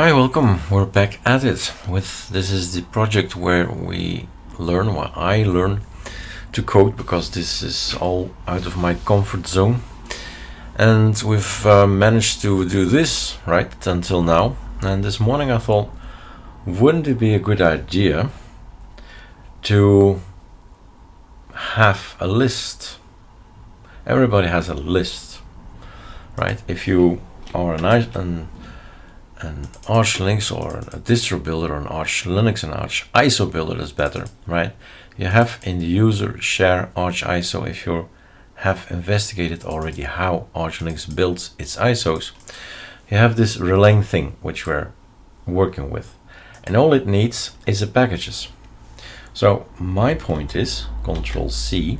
Hi, welcome. We're back at it with this is the project where we learn, what I learn to code because this is all out of my comfort zone. And we've uh, managed to do this right until now. And this morning I thought, wouldn't it be a good idea to have a list? Everybody has a list, right? If you are an, an an Arch Linux or a distro builder or an Arch Linux and Arch ISO builder is better, right? You have in the user share Arch ISO if you have investigated already how Arch Linux builds its ISOs. You have this Releng thing which we're working with and all it needs is the packages. So my point is control C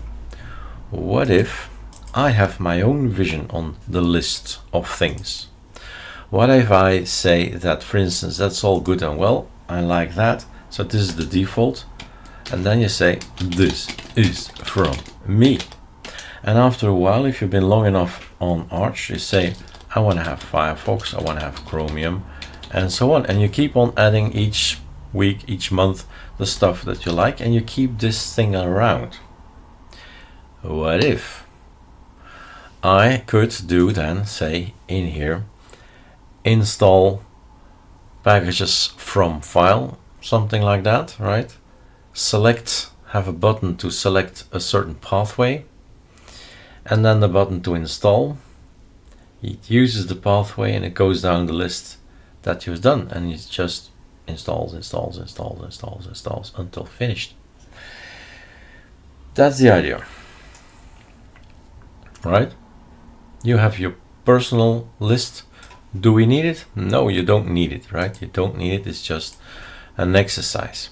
what if I have my own vision on the list of things what if I say that, for instance, that's all good and well, I like that, so this is the default, and then you say, this is from me. And after a while, if you've been long enough on Arch, you say, I want to have Firefox, I want to have Chromium, and so on. And you keep on adding each week, each month, the stuff that you like, and you keep this thing around. What if I could do then, say, in here, install packages from file, something like that, right? Select, have a button to select a certain pathway, and then the button to install. It uses the pathway and it goes down the list that you've done, and it just installs, installs, installs, installs, installs until finished. That's the idea, right? You have your personal list do we need it? No, you don't need it, right? You don't need it. It's just an exercise.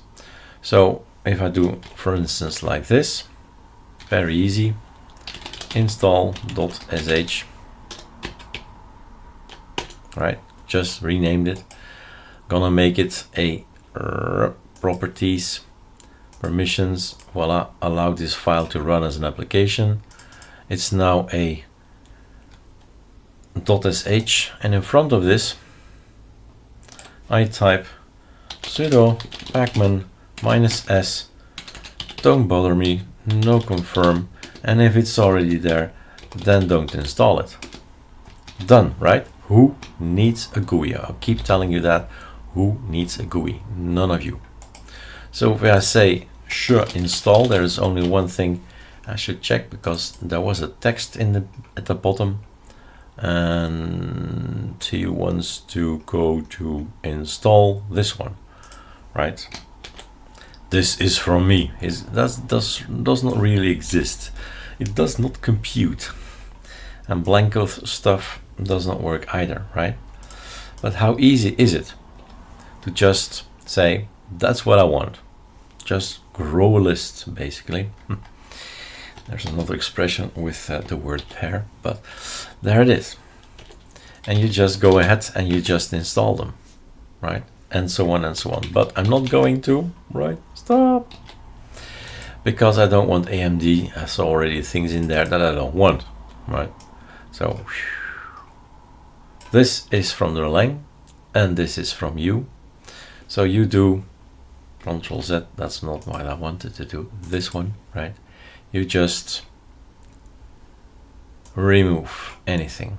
So if I do, for instance, like this, very easy, install.sh, right? Just renamed it. Gonna make it a properties, permissions, voila, allow this file to run as an application. It's now a .sh and in front of this I type sudo pacman minus s. Don't bother me no confirm and if it's already there then don't install it. Done right? Who needs a GUI? I'll keep telling you that. Who needs a GUI? None of you. So if I say sure install there is only one thing I should check because there was a text in the at the bottom and he wants to go to install this one right? This is from me. Is that does does not really exist. It does not compute. And blanco stuff does not work either right? But how easy is it to just say that's what I want. Just grow a list basically hmm. There's another expression with uh, the word pair, but there it is. And you just go ahead and you just install them, right? And so on and so on. But I'm not going to, right? Stop. Because I don't want AMD has already things in there that I don't want, right? So this is from the Releng and this is from you. So you do Control Z, that's not what I wanted to do, this one, right? You just remove anything.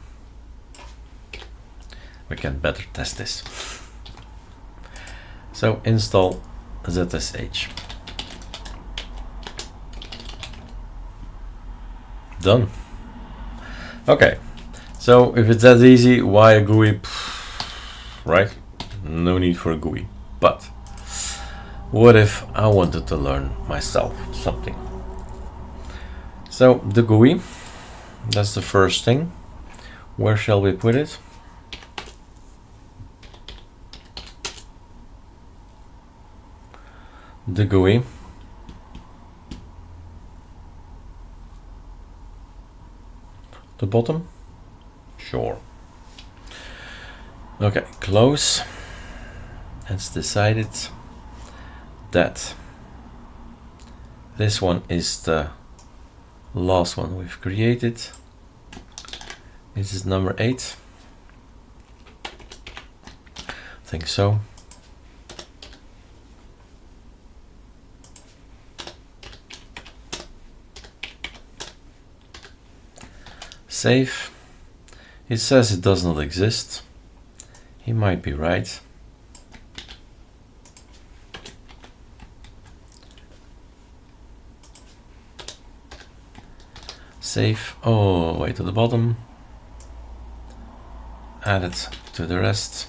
We can better test this. So install ZSH. Done. Okay, so if it's that easy, why a GUI? Right? No need for a GUI. But what if I wanted to learn myself something? So the GUI, that's the first thing. Where shall we put it? The GUI. The bottom? Sure. Okay, close. It's decided that this one is the last one we've created. This is number eight. I think so. Save. It says it does not exist. He might be right. Save all the way to the bottom. Add it to the rest.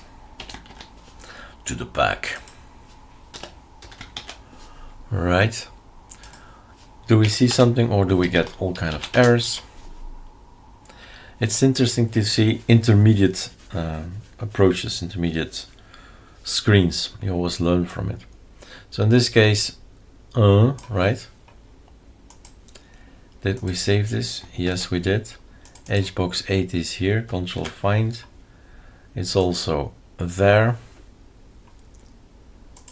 To the back. Right. Do we see something or do we get all kind of errors? It's interesting to see intermediate uh, approaches, intermediate screens. You always learn from it. So in this case, uh, right? Did we save this? Yes, we did. HBox 8 is here, control find. It's also there.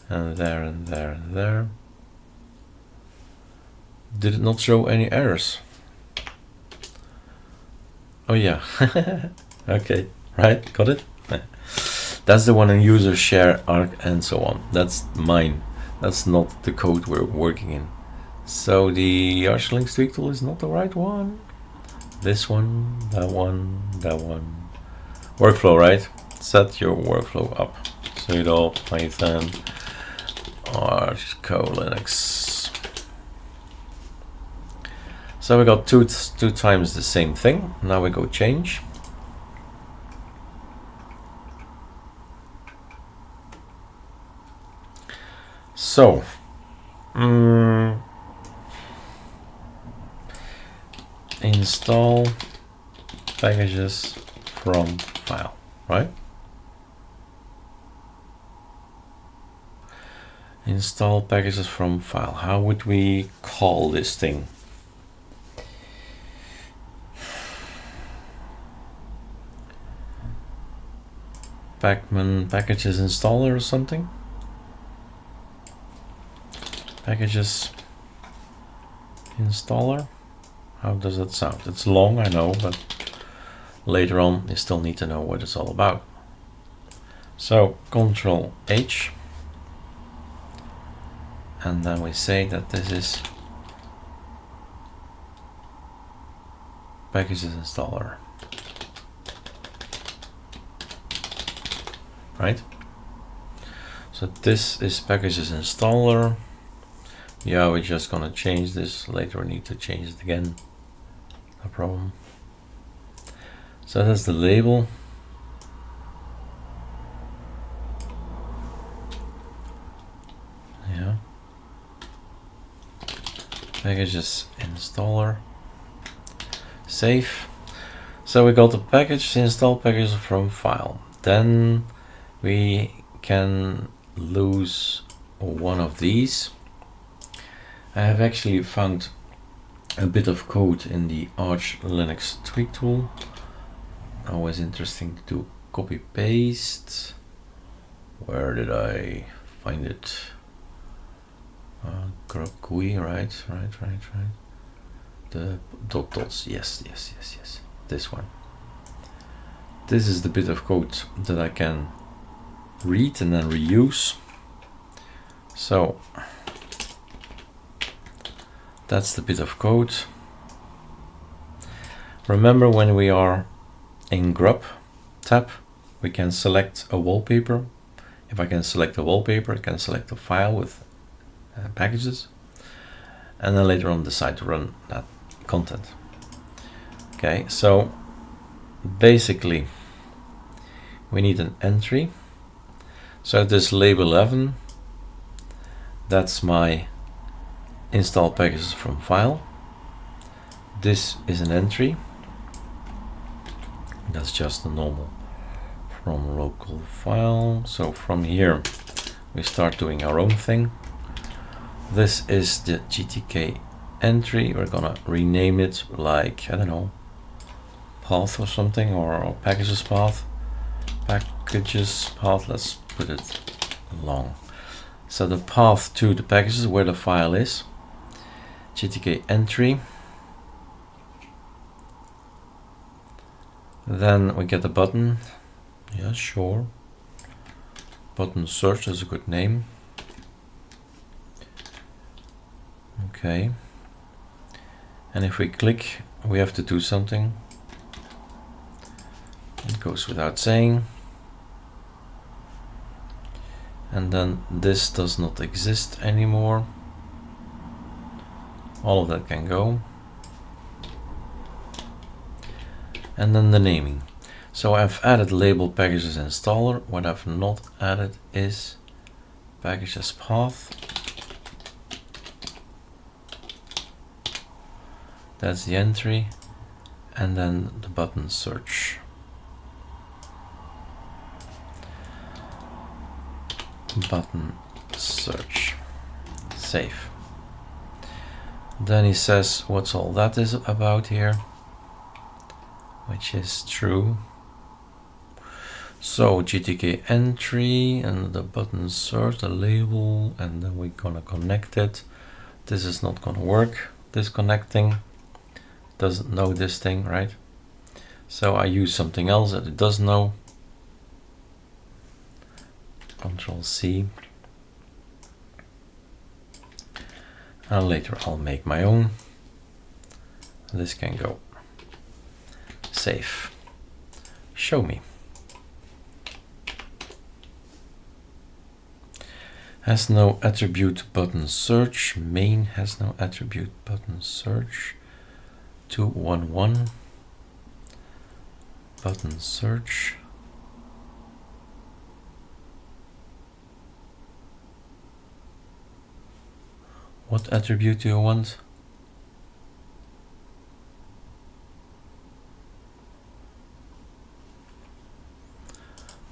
And there and there and there. Did it not show any errors? Oh yeah. okay, right, got it? That's the one in user share arc and so on. That's mine. That's not the code we're working in. So the Arch Linux tweak tool is not the right one. This one, that one, that one. Workflow, right? Set your workflow up. sudo python arch Co linux. So we got two two times the same thing. Now we go change. So, um, install packages from file, right? Install packages from file. How would we call this thing? Pacman packages installer or something? Packages installer? How does that sound? It's long, I know, but later on you still need to know what it's all about. So Control H, and then we say that this is packages installer. Right? So this is packages installer. Yeah, we're just gonna change this later. We need to change it again no problem. So that's the label. Yeah. Packages installer. Save. So we got the package install package from file. Then we can lose one of these. I have actually found a bit of code in the Arch Linux tweak tool. Always interesting to copy paste. Where did I find it? Uh, GUI, right, right, right, right. The dot dots, yes, yes, yes, yes. This one. This is the bit of code that I can read and then reuse. So that's the bit of code. Remember when we are in grub tab, we can select a wallpaper. If I can select a wallpaper, I can select a file with uh, packages and then later on decide to run that content. Okay, so basically we need an entry. So this label 11, that's my install packages from file. This is an entry. That's just a normal from local file. So from here, we start doing our own thing. This is the GTK entry. We're gonna rename it like, I don't know, path or something, or, or packages path. Packages path, let's put it long. So the path to the packages where the file is. GTK entry. Then we get a button. Yeah, sure. button search is a good name. Okay. And if we click, we have to do something. It goes without saying. And then this does not exist anymore. All of that can go. And then the naming. So I've added label packages installer. What I've not added is packages path. That's the entry. And then the button search. Button search. Save. Then he says what's all that is about here, which is true. So GTK entry and the button search, the label, and then we're gonna connect it. This is not gonna work. disconnecting. doesn't know this thing, right? So I use something else that it does know. Control C. And later I'll make my own. This can go. Save. Show me. has no attribute button search main has no attribute button search 211 button search what attribute do you want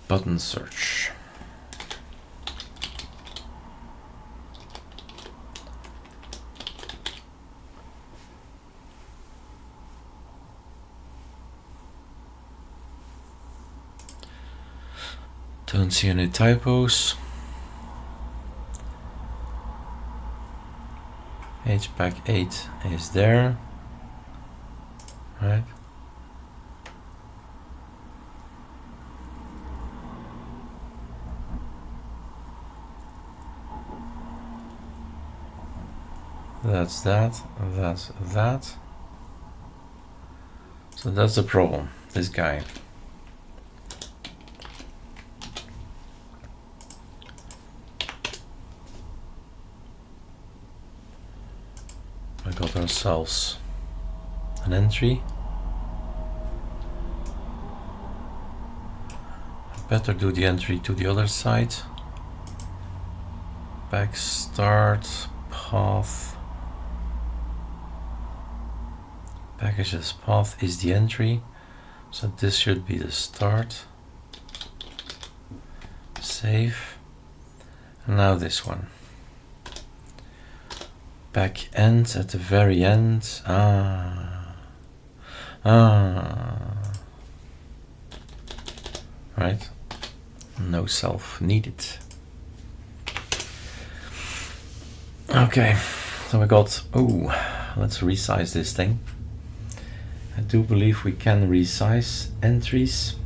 button search Don't see any typos. HBox 8 is there, right? That's that, that's that. So that's the problem, this guy. Got ourselves an entry. Better do the entry to the other side. Back start path. Packages path is the entry. So this should be the start. Save. And now this one back end at the very end. Ah. Ah. Right? No self needed. Okay, so we got, oh, let's resize this thing. I do believe we can resize entries.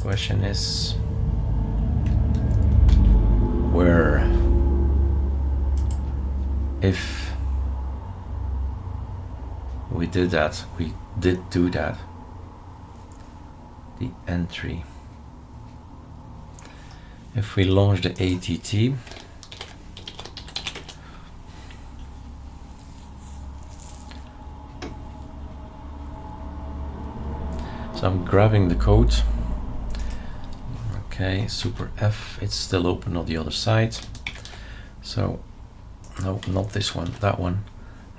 Question is, where if we did that, we did do that. The entry. If we launch the ATT, so I'm grabbing the code. Okay, super F, it's still open on the other side. So no not this one that one.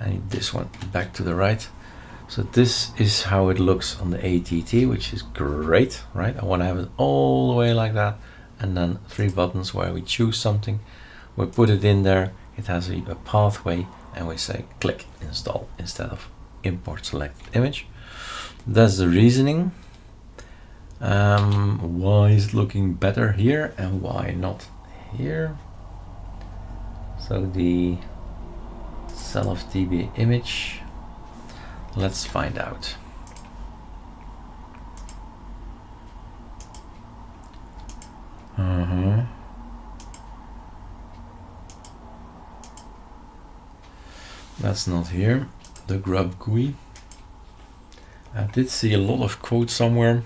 Need this one back to the right. So this is how it looks on the ATT which is great right? I want to have it all the way like that and then three buttons where we choose something. We put it in there it has a, a pathway and we say click install instead of import select image. That's the reasoning. Um, why is it looking better here and why not here so the cell of db image. Let's find out. Uh -huh. that's not here. The grub GUI. I did see a lot of code somewhere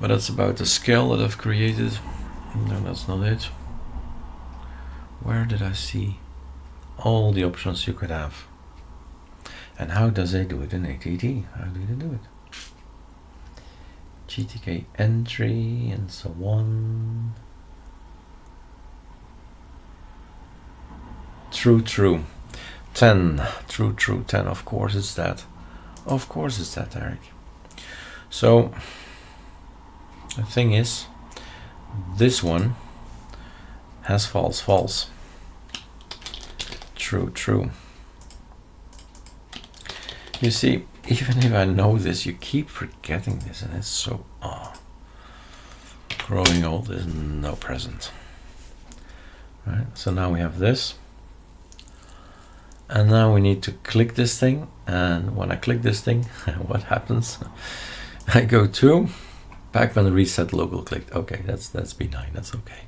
but that's about the scale that I've created. No that's not it. Where did I see all the options you could have? And how does they do it in ATT? How do they do it? GTK entry and so on. True, true. 10. True, true. 10. Of course it's that. Of course it's that, Eric. So, the thing is, this one has false, false. True, true. You see, even if I know this, you keep forgetting this, and it's so oh. Growing old is no present. Right, so now we have this. And now we need to click this thing. And when I click this thing, what happens? I go to back Pacman reset local clicked. Okay, that's that's benign, that's okay.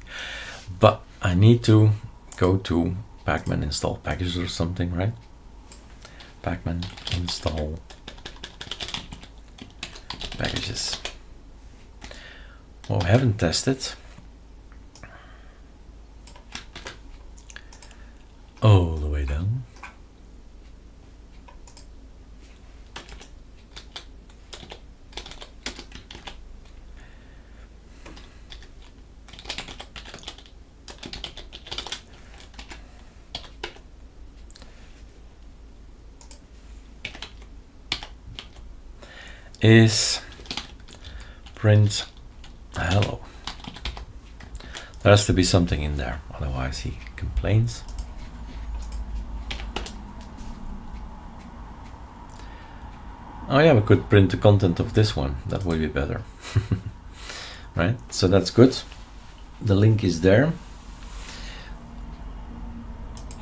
But I need to go to Pacman install packages or something, right? Pacman install packages. Well, we haven't tested. All the way down. Is print hello. There has to be something in there, otherwise he complains. Oh yeah, we could print the content of this one. That would be better. right, so that's good. The link is there.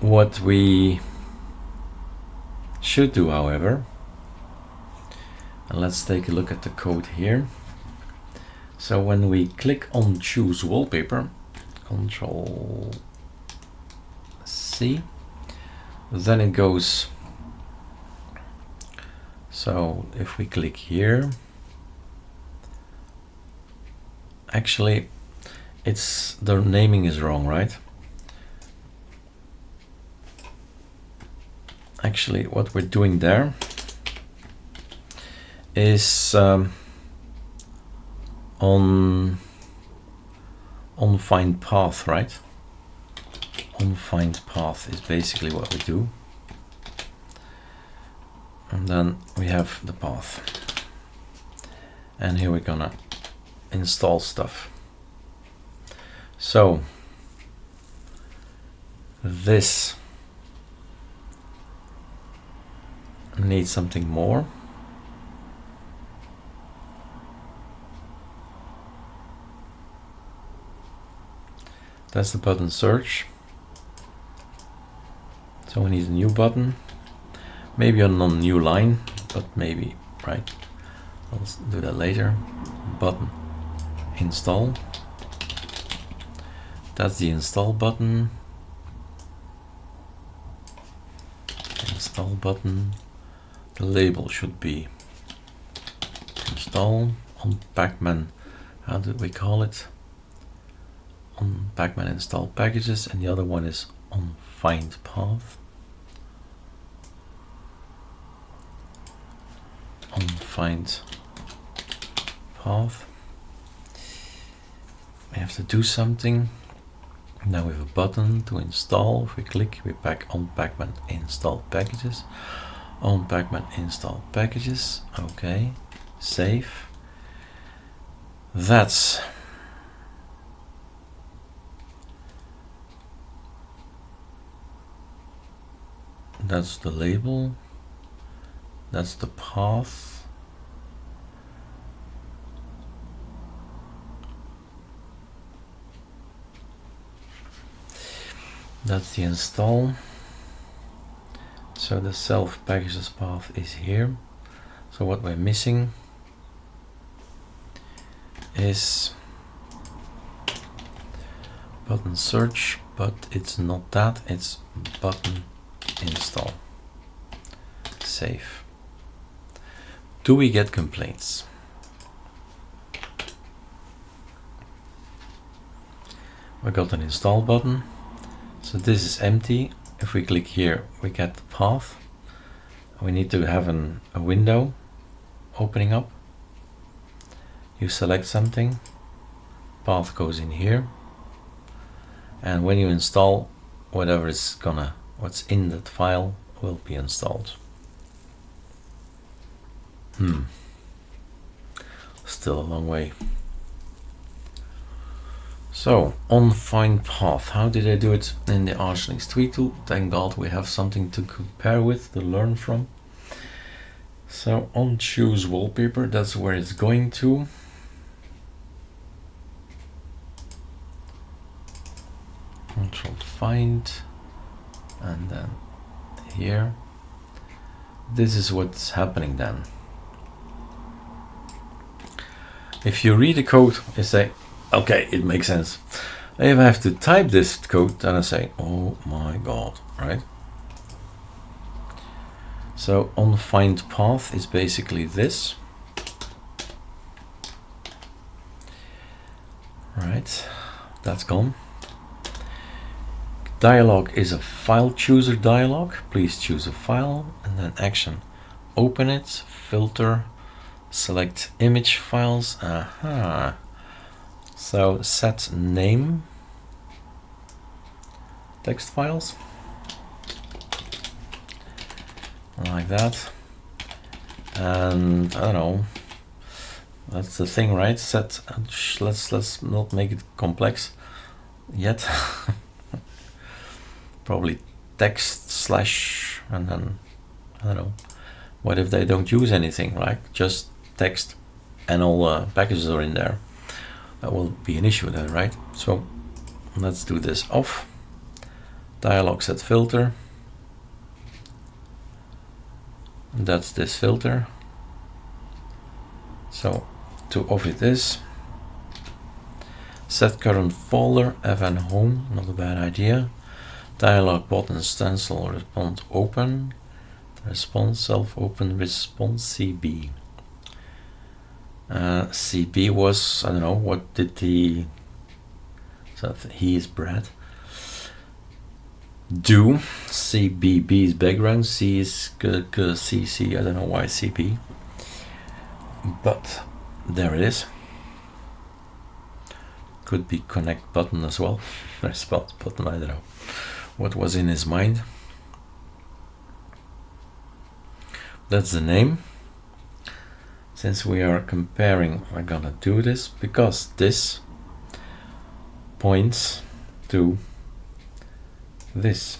What we should do, however, and let's take a look at the code here. So when we click on choose wallpaper, control C, then it goes. So if we click here, actually it's the naming is wrong, right? Actually, what we're doing there is um, on on find path, right? On find path is basically what we do. And then we have the path. And here we're gonna install stuff. So this needs something more. That's the button search. So we need a new button. Maybe on a new line, but maybe, right? I'll do that later. Button install. That's the install button. Install button. The label should be install on Pacman. How did we call it? On Pacman install packages and the other one is on find path. On find path. We have to do something. Now we have a button to install. If we click, we pack on Pacman install packages. On Pacman install packages. Okay. Save. That's that's the label. That's the path. That's the install. So the self packages path is here. So what we're missing is button search but it's not that it's button install save. Do we get complaints? We got an install button. So this is empty. If we click here, we get the path. We need to have an, a window opening up. You select something, path goes in here. And when you install, whatever is gonna, what's in that file will be installed. Hmm. Still a long way. So, on find path, how did I do it in the Arch Linux tweak tool? Thank God we have something to compare with, to learn from. So on choose wallpaper, that's where it's going to. Control find, and then here. This is what's happening then. If you read the code, you say, okay, it makes sense. If I have to type this code, then I say, oh my god, right? So on find path is basically this. Right, that's gone. Dialog is a file chooser dialog. Please choose a file and then action. Open it, filter, select image files. Aha. So set name text files like that. And I don't know. That's the thing, right? Set. Uh, let's let's not make it complex yet. Probably text slash and then I don't know. What if they don't use anything, right? Just text and all the packages are in there that will be an issue then, right? So let's do this off. Dialog set filter. That's this filter. So to off it is set current folder fn home, not a bad idea. Dialog button stencil respond open. Response self open response CB. Uh, CB was, I don't know, what did he, so he is Brad, do. CBB is background, C is CC, I don't know why CB, but there it is. Could be connect button as well, response button, I don't know what was in his mind. That's the name. Since we are comparing I'm gonna do this because this points to this.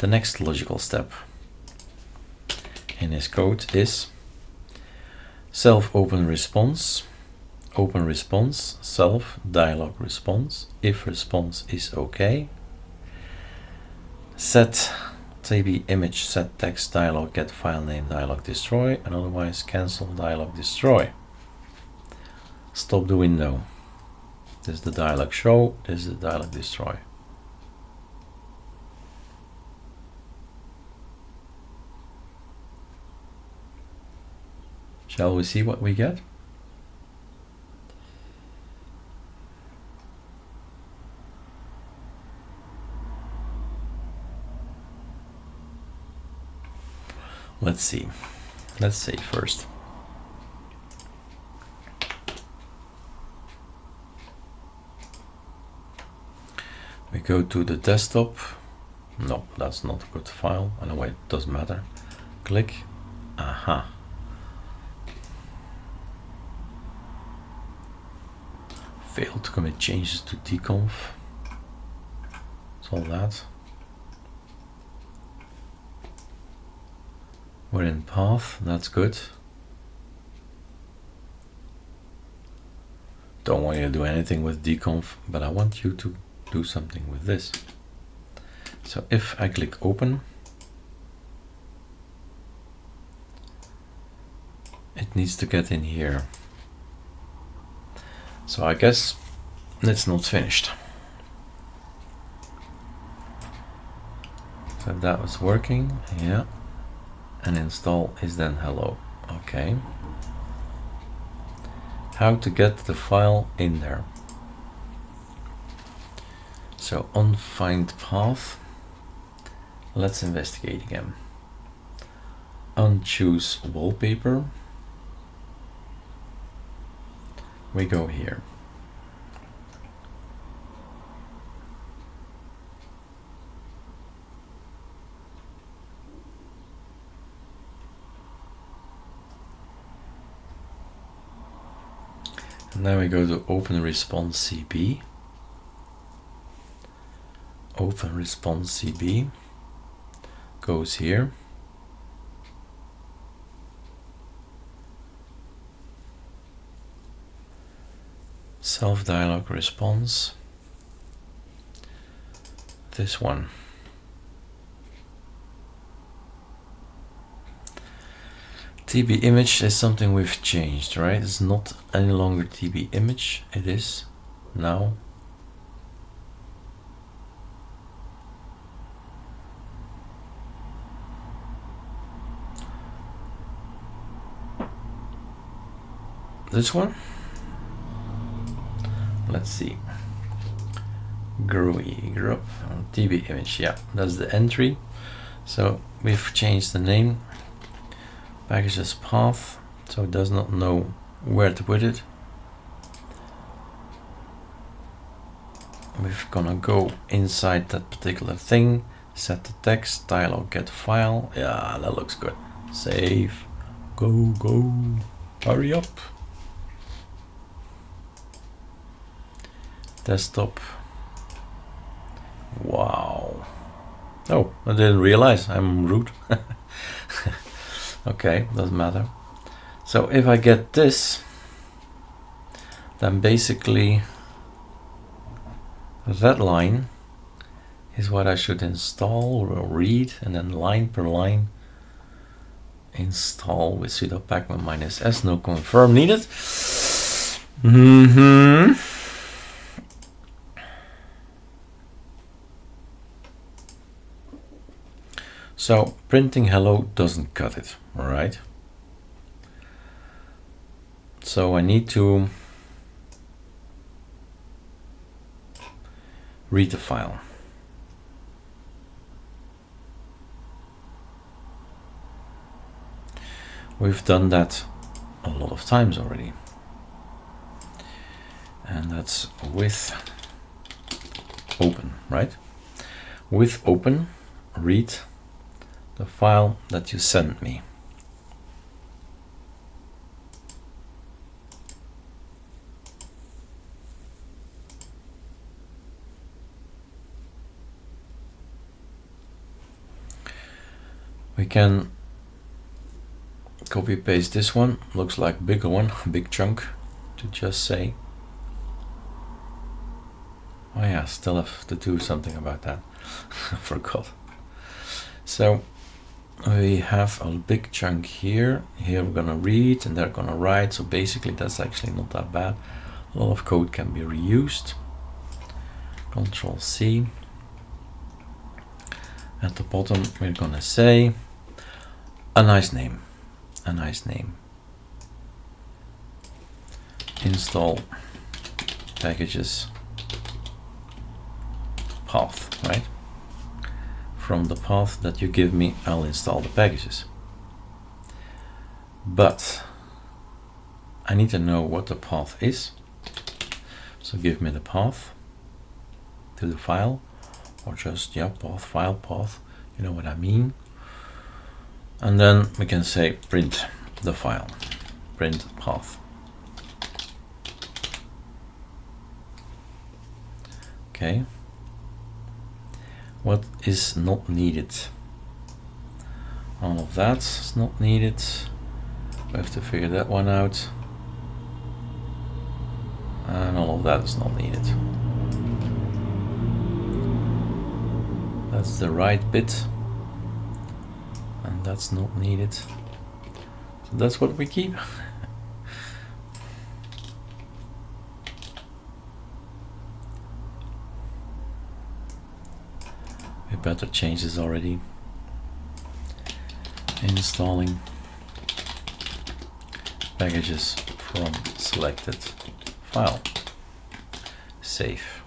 The next logical step in his code is self open response open response self dialog response if response is okay. Set tb image set text dialog get file name dialog destroy and otherwise cancel dialog destroy. Stop the window this is the dialog show this is the dialog destroy. Shall we see what we get let's see. Let's say first. We go to the desktop. No that's not a good file. Anyway it doesn't matter. Click. Aha. Failed to commit changes to dconf it's all that We're in path, that's good. Don't want you to do anything with dconf, but I want you to do something with this. So if I click open, it needs to get in here. So I guess it's not finished. So that was working, yeah. And install is then hello. Okay. How to get the file in there. So on find path, let's investigate again. Unchoose wallpaper. We go here. Then we go to open response CB. Open response CB goes here. Self-dialog response. This one. TB image is something we've changed, right? It's not any longer TB image. It is now. This one? Let's see. GRUI group TB image yeah that's the entry. So we've changed the name packages path so it does not know where to put it. We're gonna go inside that particular thing set the text dialog get file. Yeah that looks good. Save. Go go. Hurry up. Desktop. Wow. Oh I didn't realize I'm rude okay doesn't matter. So if I get this then basically that line is what I should install or read and then line per line install with sudo pacman minus s no confirm needed. Mm -hmm. So printing hello doesn't cut it, all right? So I need to read the file. We've done that a lot of times already. And that's with open, right? With open, read the file that you sent me. We can copy paste this one, looks like bigger one, big chunk to just say. Oh yeah, still have to do something about that. Forgot. So we have a big chunk here here we're gonna read and they're gonna write so basically that's actually not that bad a lot of code can be reused control C at the bottom we're gonna say a nice name a nice name install packages path right from the path that you give me, I'll install the packages. But I need to know what the path is. So give me the path to the file or just, yeah, path, file, path, you know what I mean. And then we can say print the file, print path. Okay. What is not needed? All of that is not needed. We have to figure that one out. And all of that is not needed. That's the right bit that's not needed so that's what we keep forgot better change this already. Installing packages from selected file. Save.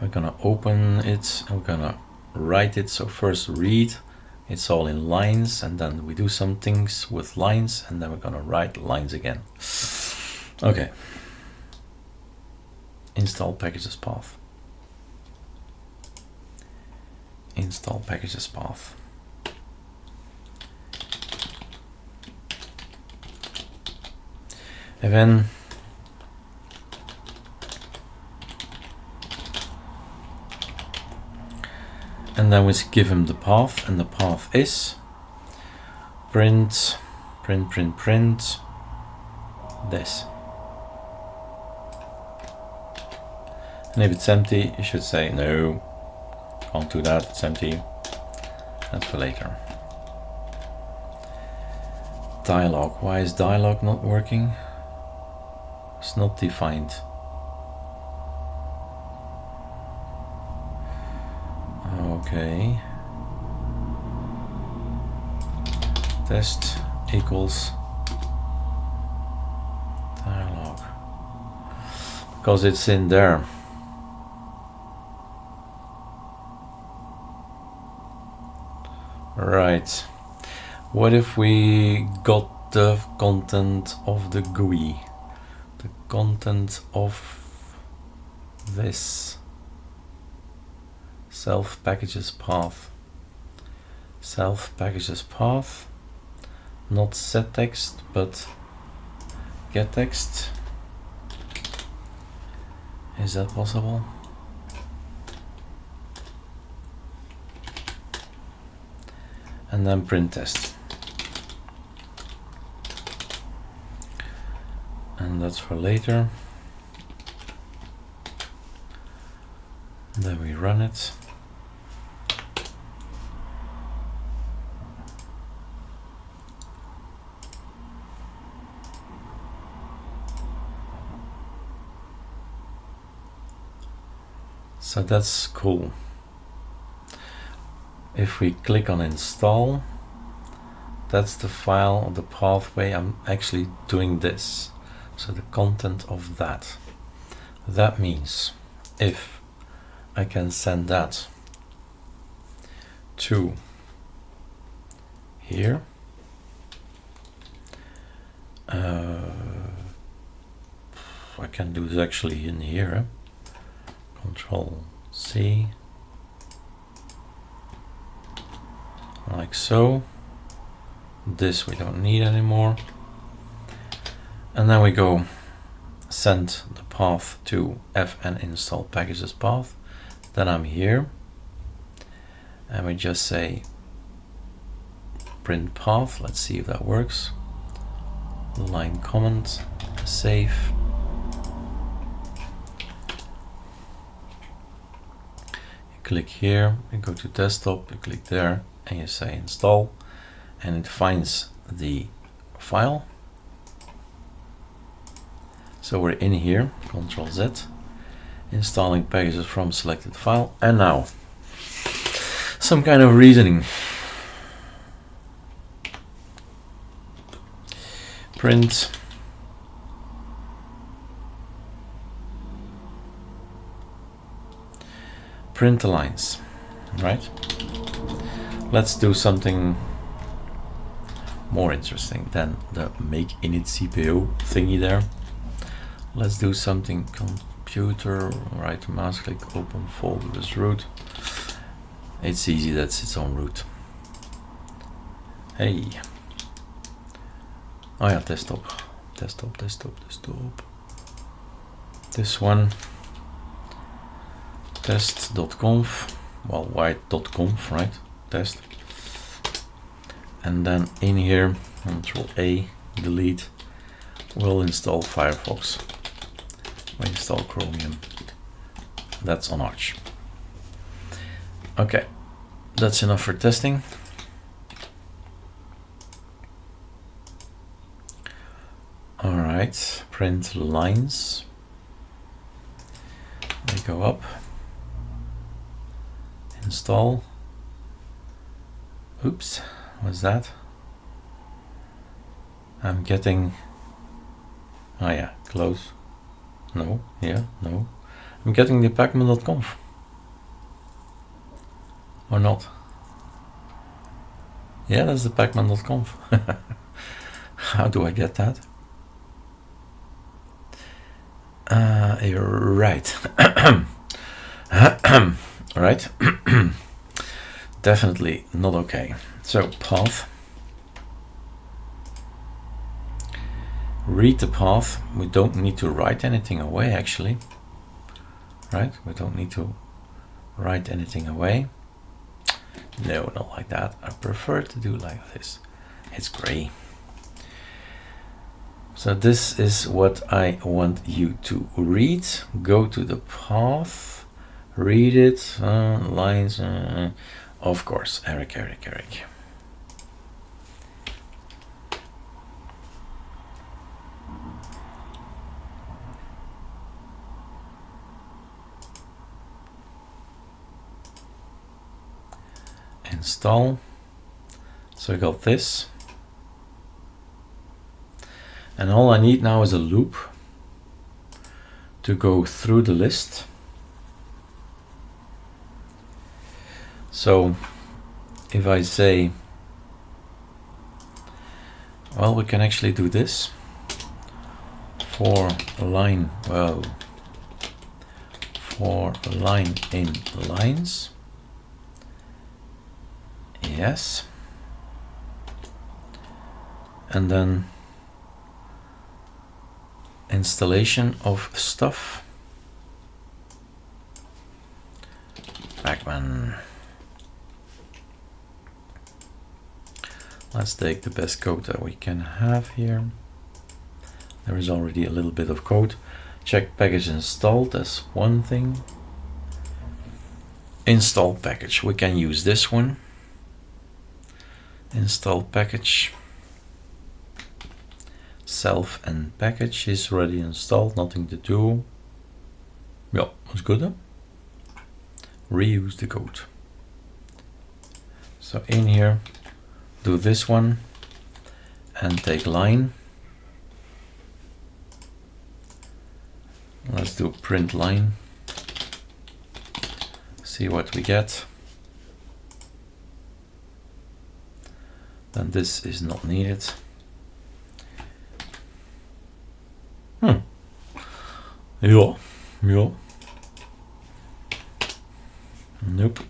We're gonna open it, we're gonna write it. So first read, it's all in lines, and then we do some things with lines, and then we're gonna write lines again. Okay. Install packages path. Install packages path. And then and then we give him the path and the path is print print print print this. And if it's empty you should say no can't do that it's empty. That's for later. Dialog why is dialog not working? It's not defined okay. Test equals dialog because it's in there. Right. What if we got the content of the GUI? The content of this self packages path. Self packages path. Not set text but get text. Is that possible? And then print test. And that's for later. Then we run it So that's cool. If we click on install, that's the file, the pathway. I'm actually doing this. So the content of that. That means if I can send that to here, uh, I can do this actually in here. Control C, like so. This we don't need anymore. And then we go send the path to fn install packages path. Then I'm here and we just say print path. Let's see if that works. Line comment, save. Click here, you go to desktop, you click there, and you say install, and it finds the file. So we're in here, Control Z, installing packages from selected file, and now some kind of reasoning. Print print lines, right? Let's do something more interesting than the make init CPO thingy there. Let's do something computer, right mouse click, open folder with root. It's easy, that's its own root. Hey. Oh yeah, desktop, desktop, desktop, desktop. This one test.conf, well, white.conf, right? Test. And then in here, control A, delete, we'll install Firefox. We install Chromium. That's on Arch. Okay, that's enough for testing. All right, print lines. They go up. Install. Oops, what's that? I'm getting, oh yeah, close. No, yeah, no. I'm getting the pacman.conf. Or not. Yeah, that's the pacman.conf. How do I get that? Uh, you're right. right. Definitely not okay. So path. Read the path. We don't need to write anything away actually. Right? We don't need to write anything away. No, not like that. I prefer to do like this. It's gray. So this is what I want you to read. Go to the path, read it, uh, lines, uh, of course, Eric, Eric, Eric. Install. So I got this. And all I need now is a loop to go through the list. So if I say, well, we can actually do this for line, well, for a line in lines. Yes. And then installation of stuff. Pacman. Let's take the best code that we can have here. There is already a little bit of code. Check package installed, that's one thing. Install package, we can use this one. Install package. Self and package is already installed, nothing to do. Yeah, that's good. Reuse the code. So in here, do this one and take line. Let's do print line. See what we get. Then this is not needed. Hmm. Yeah, yeah. Nope.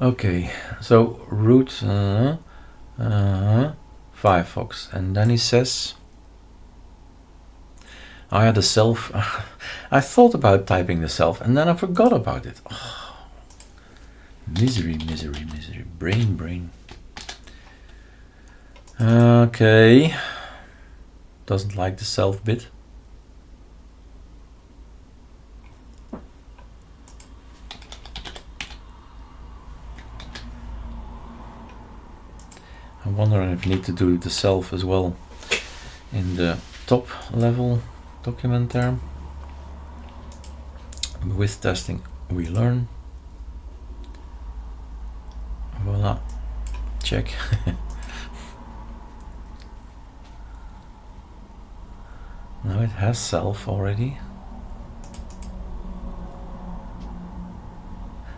Okay, so root uh, uh, Firefox, and then he says, I had a self. I thought about typing the self, and then I forgot about it. Oh, misery, misery, misery, brain, brain. Okay, doesn't like the self bit. I'm wondering if I need to do the self as well in the top level document there. With testing we learn. Voila, check. now it has self already.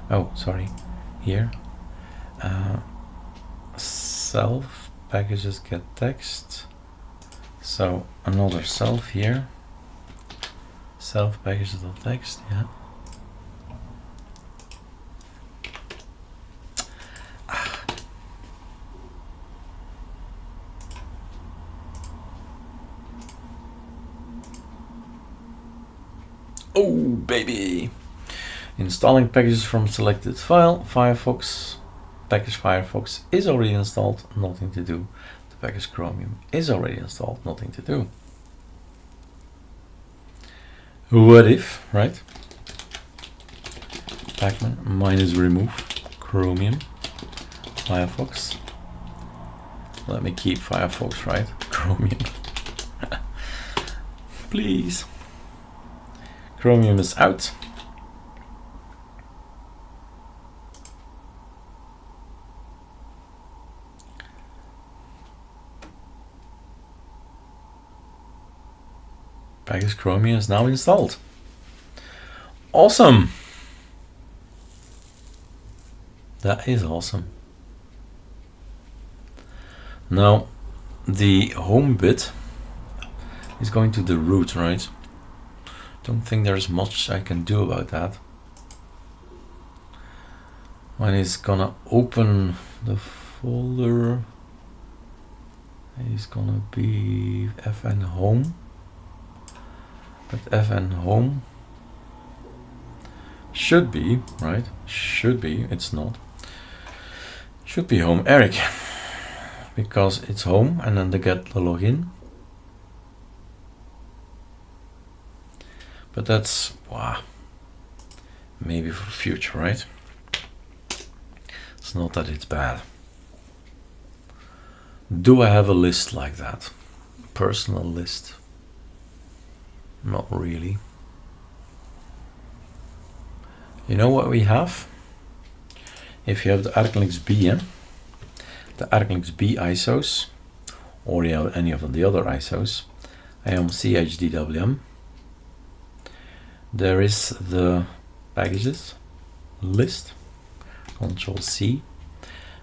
Oh, sorry, here. Uh, self packages get text. So another self here. Self packages text yeah. Ah. Oh baby! Installing packages from selected file, Firefox package Firefox is already installed, nothing to do. The package Chromium is already installed, nothing to do. What if, right? Pacman minus remove Chromium Firefox Let me keep Firefox, right? Chromium. Please. Chromium is out. Package Chromium is now installed. Awesome! That is awesome. Now, the home bit is going to the root, right? Don't think there's much I can do about that. When it's gonna open the folder, it's gonna be fn home. But fn home should be, right? Should be, it's not. Should be home Eric because it's home and then they get the login. But that's, wow, maybe for future, right? It's not that it's bad. Do I have a list like that? Personal list? Not really. You know what we have? If you have the ArcoLinux B, yeah? the ArcoLinux B ISOs, or you have any of the other ISOs, I am ChadWM. There is the packages list, Control C.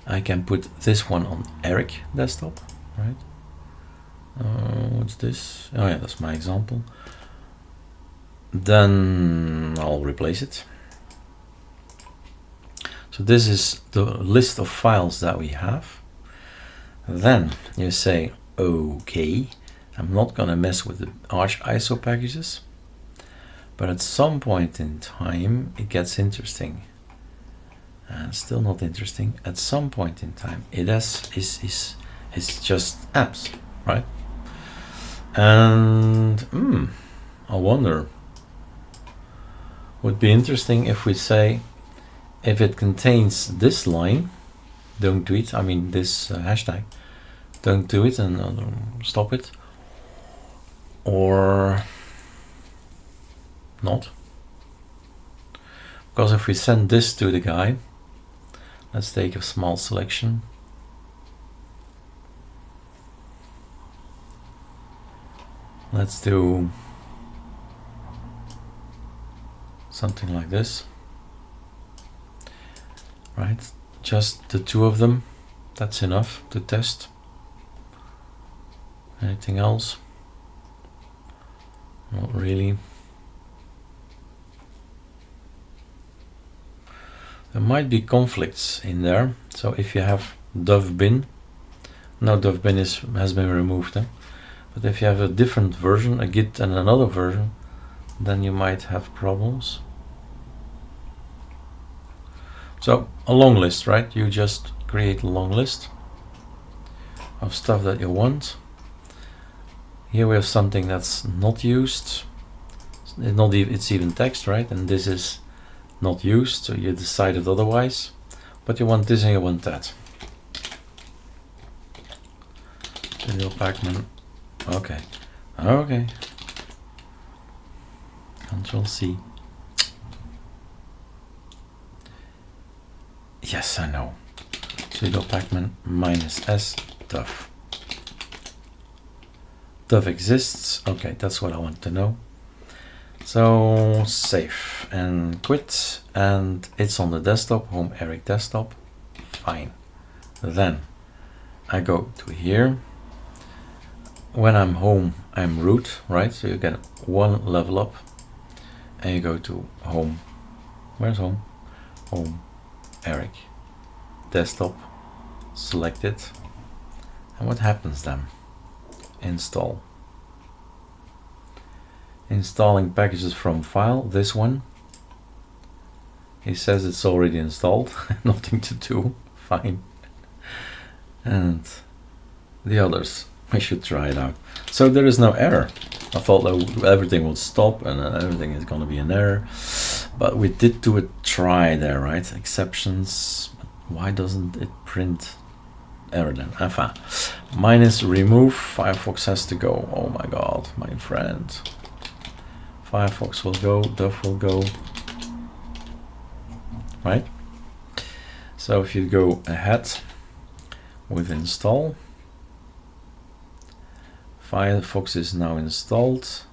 I can put this one on Eric desktop, right? Uh, what's this? Oh yeah, that's my example. Then I'll replace it. So this is the list of files that we have. Then you say, okay, I'm not going to mess with the Arch ISO packages, but at some point in time it gets interesting. And still not interesting. At some point in time, it has, is is is just apps, right? And hmm, I wonder. Would be interesting if we say, if it contains this line, don't do it. I mean this uh, hashtag don't do it and uh, stop it or not because if we send this to the guy let's take a small selection let's do something like this right just the two of them that's enough to test Anything else? Not really. There might be conflicts in there. So if you have duf-bin, now duf-bin is, has been removed. Eh? But if you have a different version, a git and another version, then you might have problems. So a long list, right? You just create a long list of stuff that you want. Here we have something that's not used. It's not even, it's even text, right? And this is not used, so you decided otherwise. But you want this and you want that. Video Pacman. Okay. Okay. Control C. Yes, I know. Sudo pacman minus s tough. Dove exists. Okay, that's what I want to know. So save and quit and it's on the desktop, home Eric desktop. Fine. Then I go to here. When I'm home, I'm root, right? So you get one level up and you go to home. Where's home? Home, Eric, desktop, select it. And what happens then? install. Installing packages from file, this one. He says it's already installed, nothing to do, fine. And the others, I should try it out. So there is no error. I thought that everything would stop and everything is going to be an error. But we did do a try there, right? Exceptions. Why doesn't it print error then. Enfin, minus remove, Firefox has to go. Oh my god, my friend. Firefox will go, duf will go. Right? So if you go ahead with install, Firefox is now installed.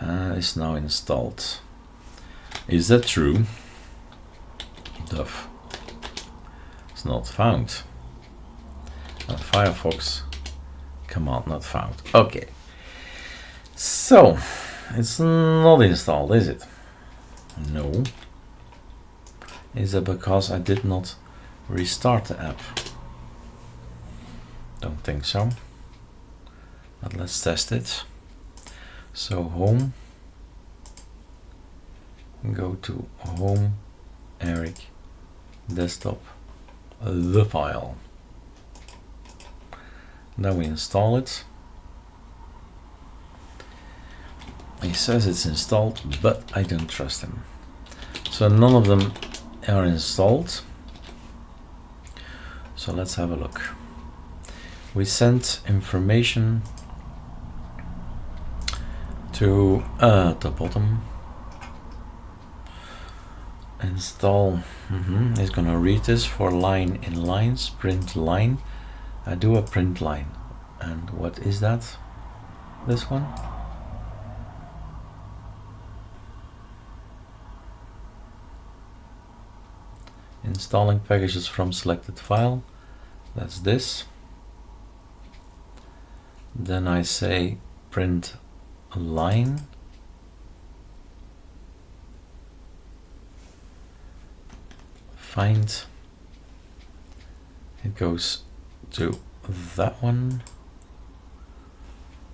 Uh, is now installed. Is that true? duf. It's not found. Firefox command not found. Okay. So it's not installed, is it? No. Is it because I did not restart the app? Don't think so. Let's test it. So home, go to home, Eric, desktop, the file. now we install it. He says it's installed, but I don't trust him. So none of them are installed. So let's have a look. We sent information to uh, the bottom. Install. Mm -hmm. It's gonna read this for line in lines, print line. I do a print line. And what is that? This one? installing packages from selected file that's this then I say print a line find. It goes to that one.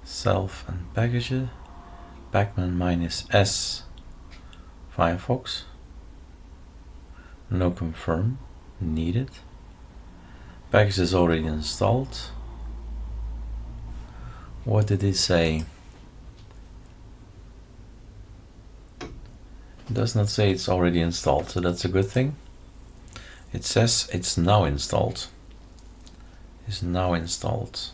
Self and packages Pacman minus S. Firefox. No confirm needed. Package is already installed. What did it say does not say it's already installed so that's a good thing it says it's now installed is now installed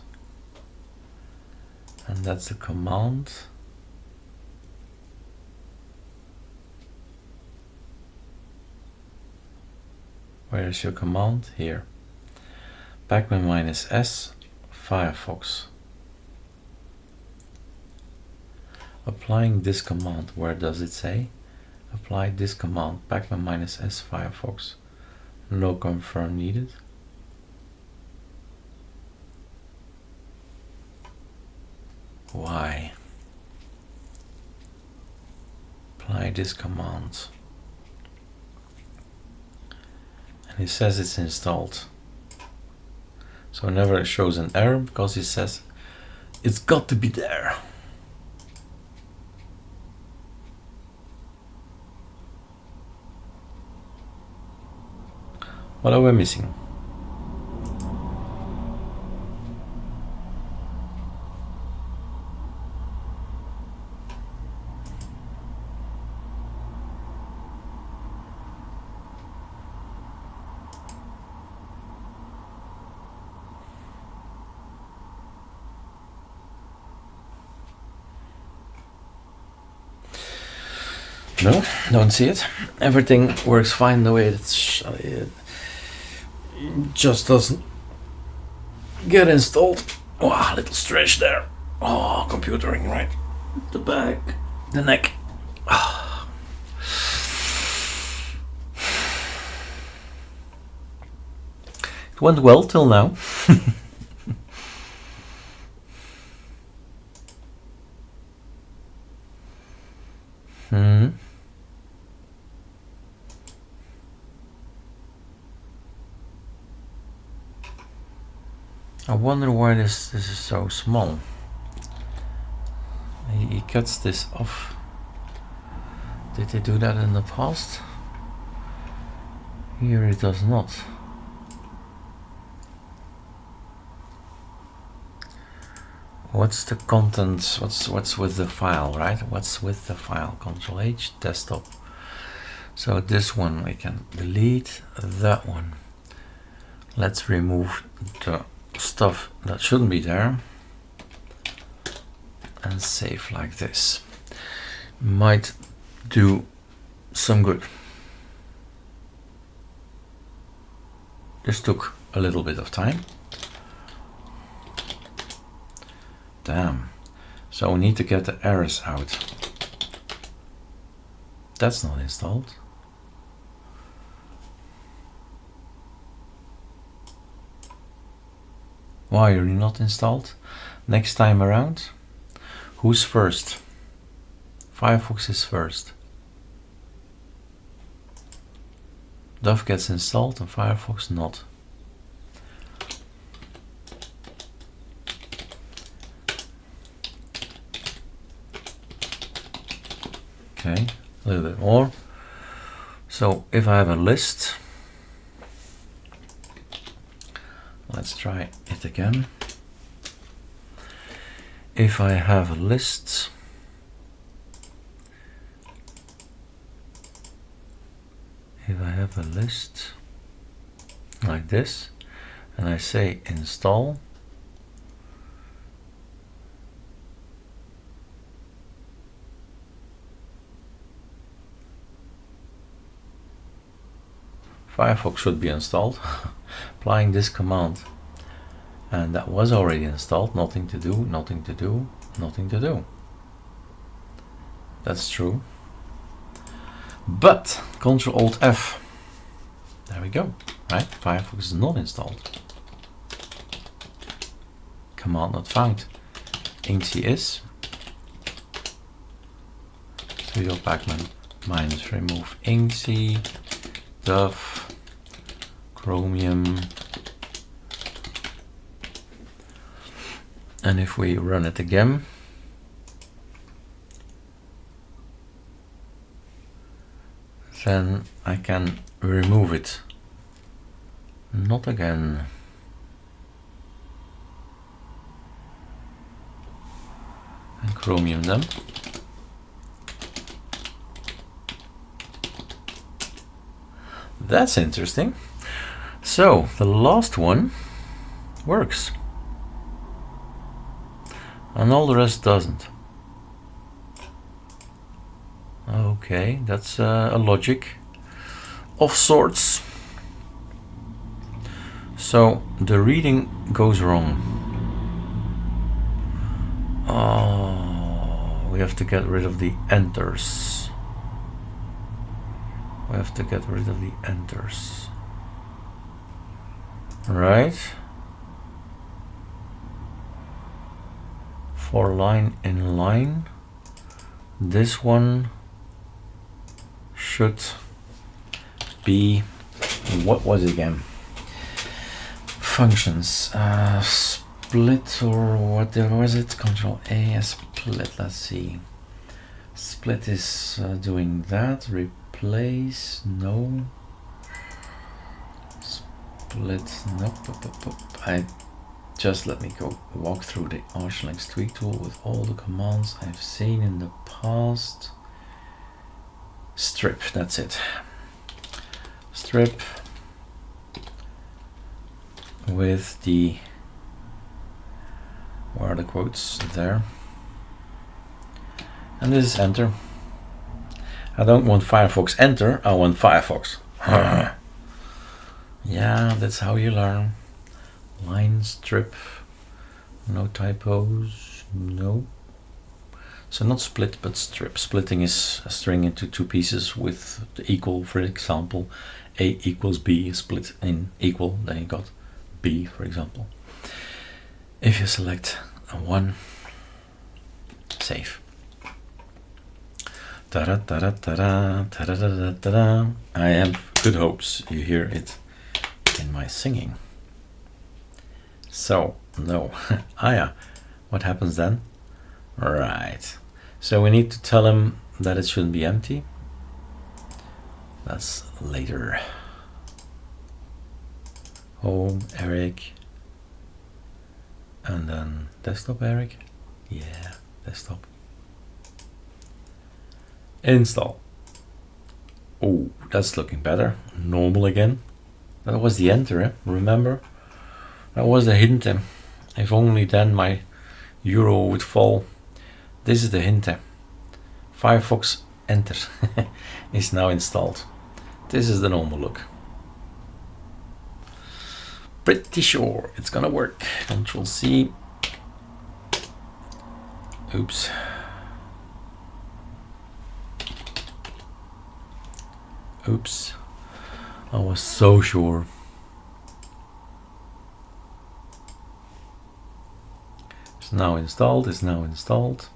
and that's the command Where is your command? Here. Pacman minus S, Firefox. Applying this command, where does it say? Apply this command, Pacman minus S, Firefox. No confirm needed. Why? Apply this command. and it says it's installed so never shows an error because it says it's got to be there what are we missing No, don't see it. Everything works fine the way it's it just doesn't get installed. Oh, a little stretch there. Oh, computering right. The back, the neck. Oh. It went well till now. wonder why this, this is so small. He, cuts this off. Did they do that in the past? Here it does not. What's the contents? What's what's with the file, right? What's with the file? Control H, desktop. So this one we can delete. That one let's remove the stuff that shouldn't be there. And save like this. Might do some good. This took a little bit of time. Damn. So we need to get the errors out. That's not installed Why are you not installed? Next time around, who's first? Firefox is first. duf gets installed and Firefox not. Okay, a little bit more. So if I have a list, let's try it again. If I have a list, if I have a list like this, and I say install, Firefox should be installed. Applying this command. And that was already installed. Nothing to do nothing to do nothing to do. That's true. But Control Alt F. There we go. Right? Firefox is not installed. Command not found. Inxi is. Sudo pacman minus remove inxi duf chromium. And if we run it again. Then I can remove it. Not again. And chromium them that's interesting so the last one works and all the rest doesn't. Okay, that's uh, a logic of sorts. So the reading goes wrong. Oh, we have to get rid of the enters. We have to get rid of the enters. Right. for line in line this one should be what was it again? Functions. Uh, split or what was it? Control a split let's see. Split is uh, doing that. Replace no split nope. I just let me go walk through the Arch Linux tweak tool with all the commands I've seen in the past. Strip, that's it. Strip with the, where are the quotes? There. And this is enter. I don't want Firefox enter, I want Firefox. yeah, that's how you learn. Line strip no typos no so not split but strip. Splitting is a string into two pieces with the equal for example a equals b split in equal then you got b for example. If you select a one save ta -da -da -da -da -da, -da -da -da -da -da. I have good hopes you hear it in my singing so, no. ah, yeah. What happens then? Right. So we need to tell him that it shouldn't be empty. That's later. Home, Eric. And then desktop, Eric. Yeah, desktop. Install. Oh, that's looking better. Normal again. That was the enter, eh? remember? That was the hint. eh? If only then my euro would fall. This is the hint. eh? Firefox enter is now installed. This is the normal look. Pretty sure it's gonna work. Control C. Oops. Oops. I was so sure. It's now installed, it's now installed.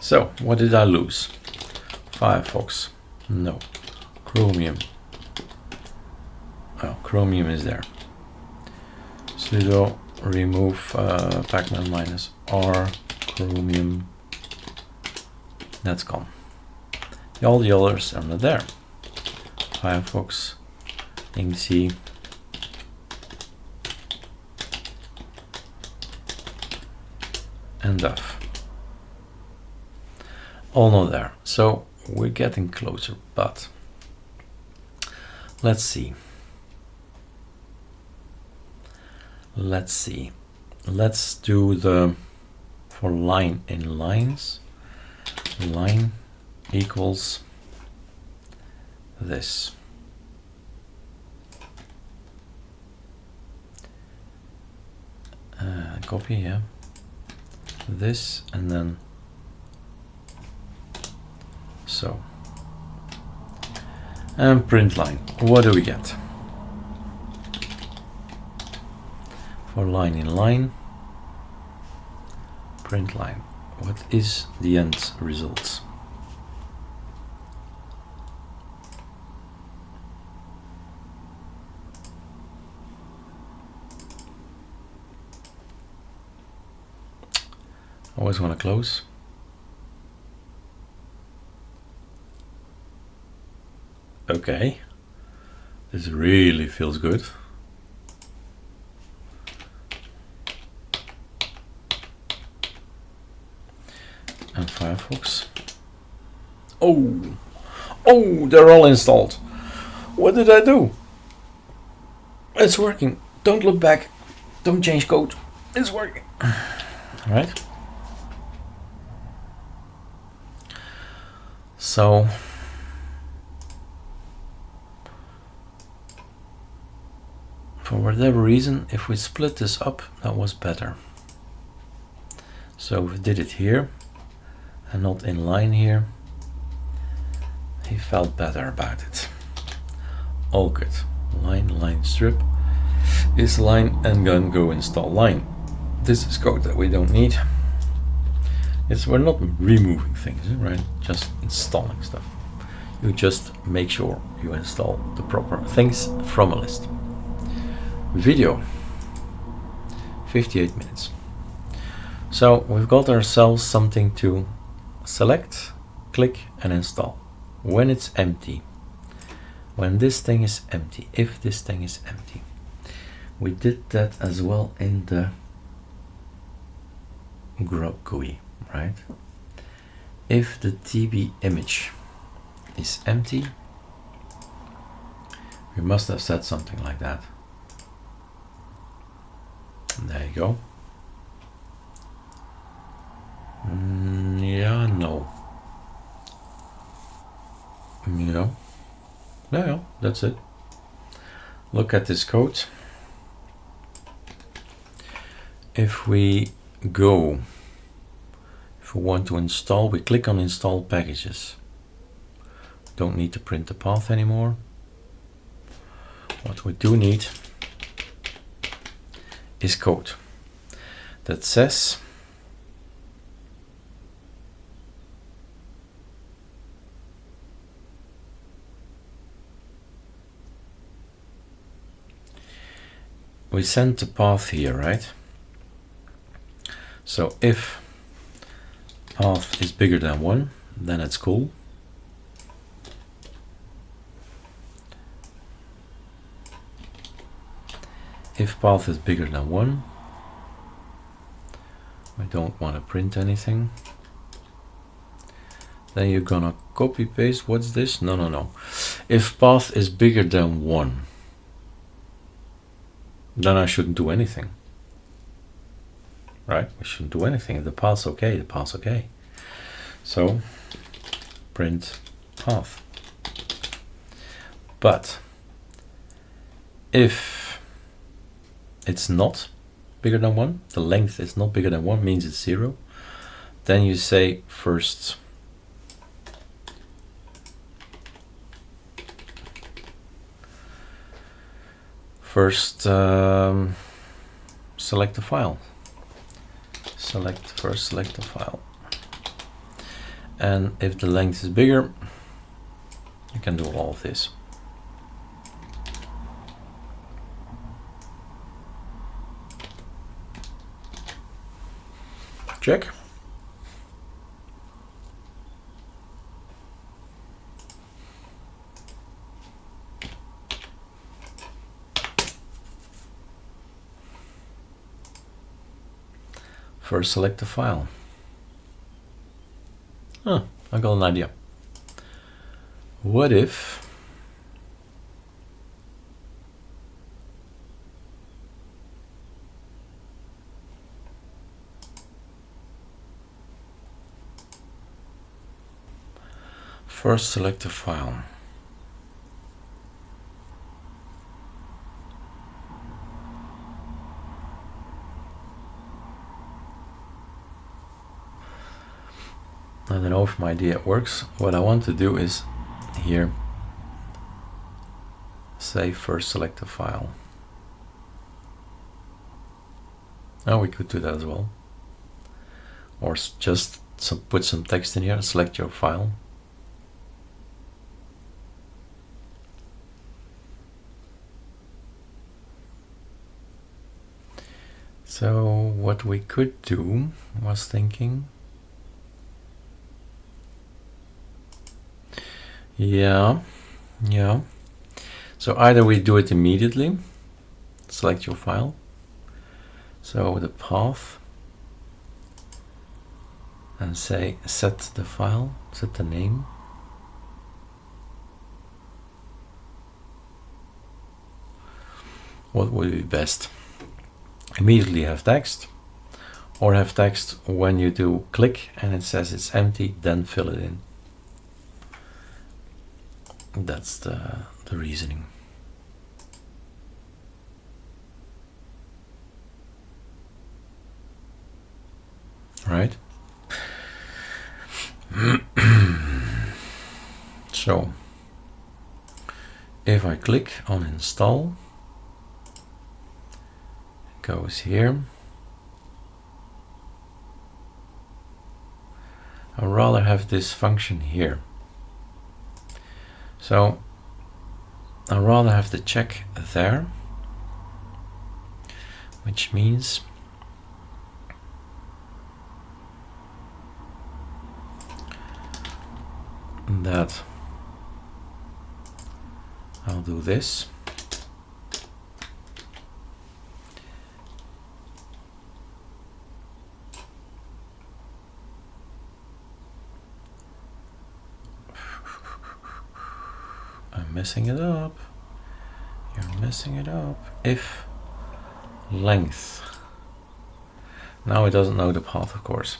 So, what did I lose? Firefox. No. Chromium. Oh, Chromium is there. sudo remove uh, pacman minus r chromium. That's gone. All the others are not there. Firefox, Inxi, and duf. All not there. So we're getting closer, but let's see. Let's see. Let's do the for line in lines. Line equals this. Uh, copy, yeah. This and then so. And print line. What do we get? For line in line, print line. What is the end result? Always want to close. Okay. This really feels good. And Firefox. Oh! Oh, they're all installed. What did I do? It's working. Don't look back. Don't change code. It's working. Alright. So for whatever reason, if we split this up, that was better. So we did it here and not in line here. He felt better about it. All good. Line, line, strip is line and then go install line. This is code that we don't need. It's we're not removing things, right? Just installing stuff. You just make sure you install the proper things from a list video 58 minutes so we've got ourselves something to select click and install. When it's empty. When this thing is empty. If this thing is empty. We did that as well in the grub GUI right? If the TB image is empty we must have said something like that. There you go. Mm, yeah, no. Yeah. Yeah, yeah, that's it. Look at this code. If we go, if we want to install, we click on install packages. Don't need to print the path anymore. What we do need is code that says we send the path here, right? So if path is bigger than one, then it's cool. if path is bigger than 1 I don't want to print anything. Then you're gonna copy paste. What's this? No, no, no. If path is bigger than one, then I shouldn't do anything. Right? We shouldn't do anything. The path's okay, the path's okay. So print path. But if it's not bigger than one, the length is not bigger than one, means it's zero, then you say first first um, select the file. Select first select the file. And if the length is bigger you can do all of this. Check First select the file. Oh, I got an idea. What if first select the file I don't know if my idea works. What I want to do is here say first select a file. Now we could do that as well. Or just some, put some text in here, select your file. So what we could do was thinking Yeah, yeah. So either we do it immediately, select your file. So the path and say set the file, set the name. What would be best? Immediately have text or have text when you do click and it says it's empty, then fill it in. That's the, the reasoning. Right? so, if I click on install, it goes here. I'd rather have this function here. So I'd rather have the check there, which means that I'll do this. Messing it up. You're messing it up. If length. Now it doesn't know the path, of course.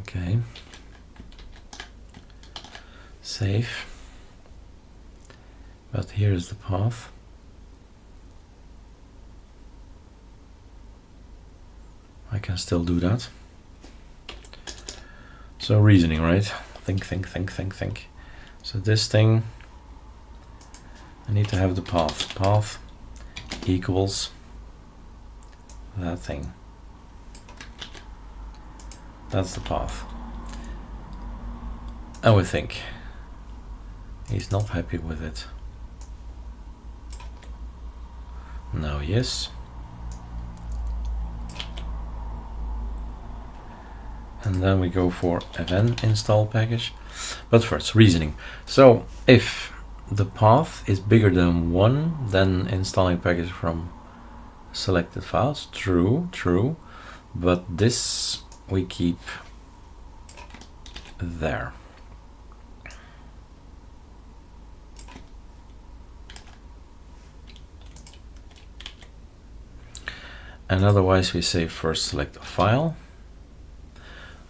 Okay. Save. But here is the path. I can still do that. So reasoning, right? Think, think, think, think, think. So this thing, I need to have the path. Path equals that thing. That's the path. And we think he's not happy with it. Now, yes. And then we go for event install package. But first, reasoning. So if the path is bigger than one, then installing package from selected files. True, true. But this we keep there. And otherwise we say first select a file.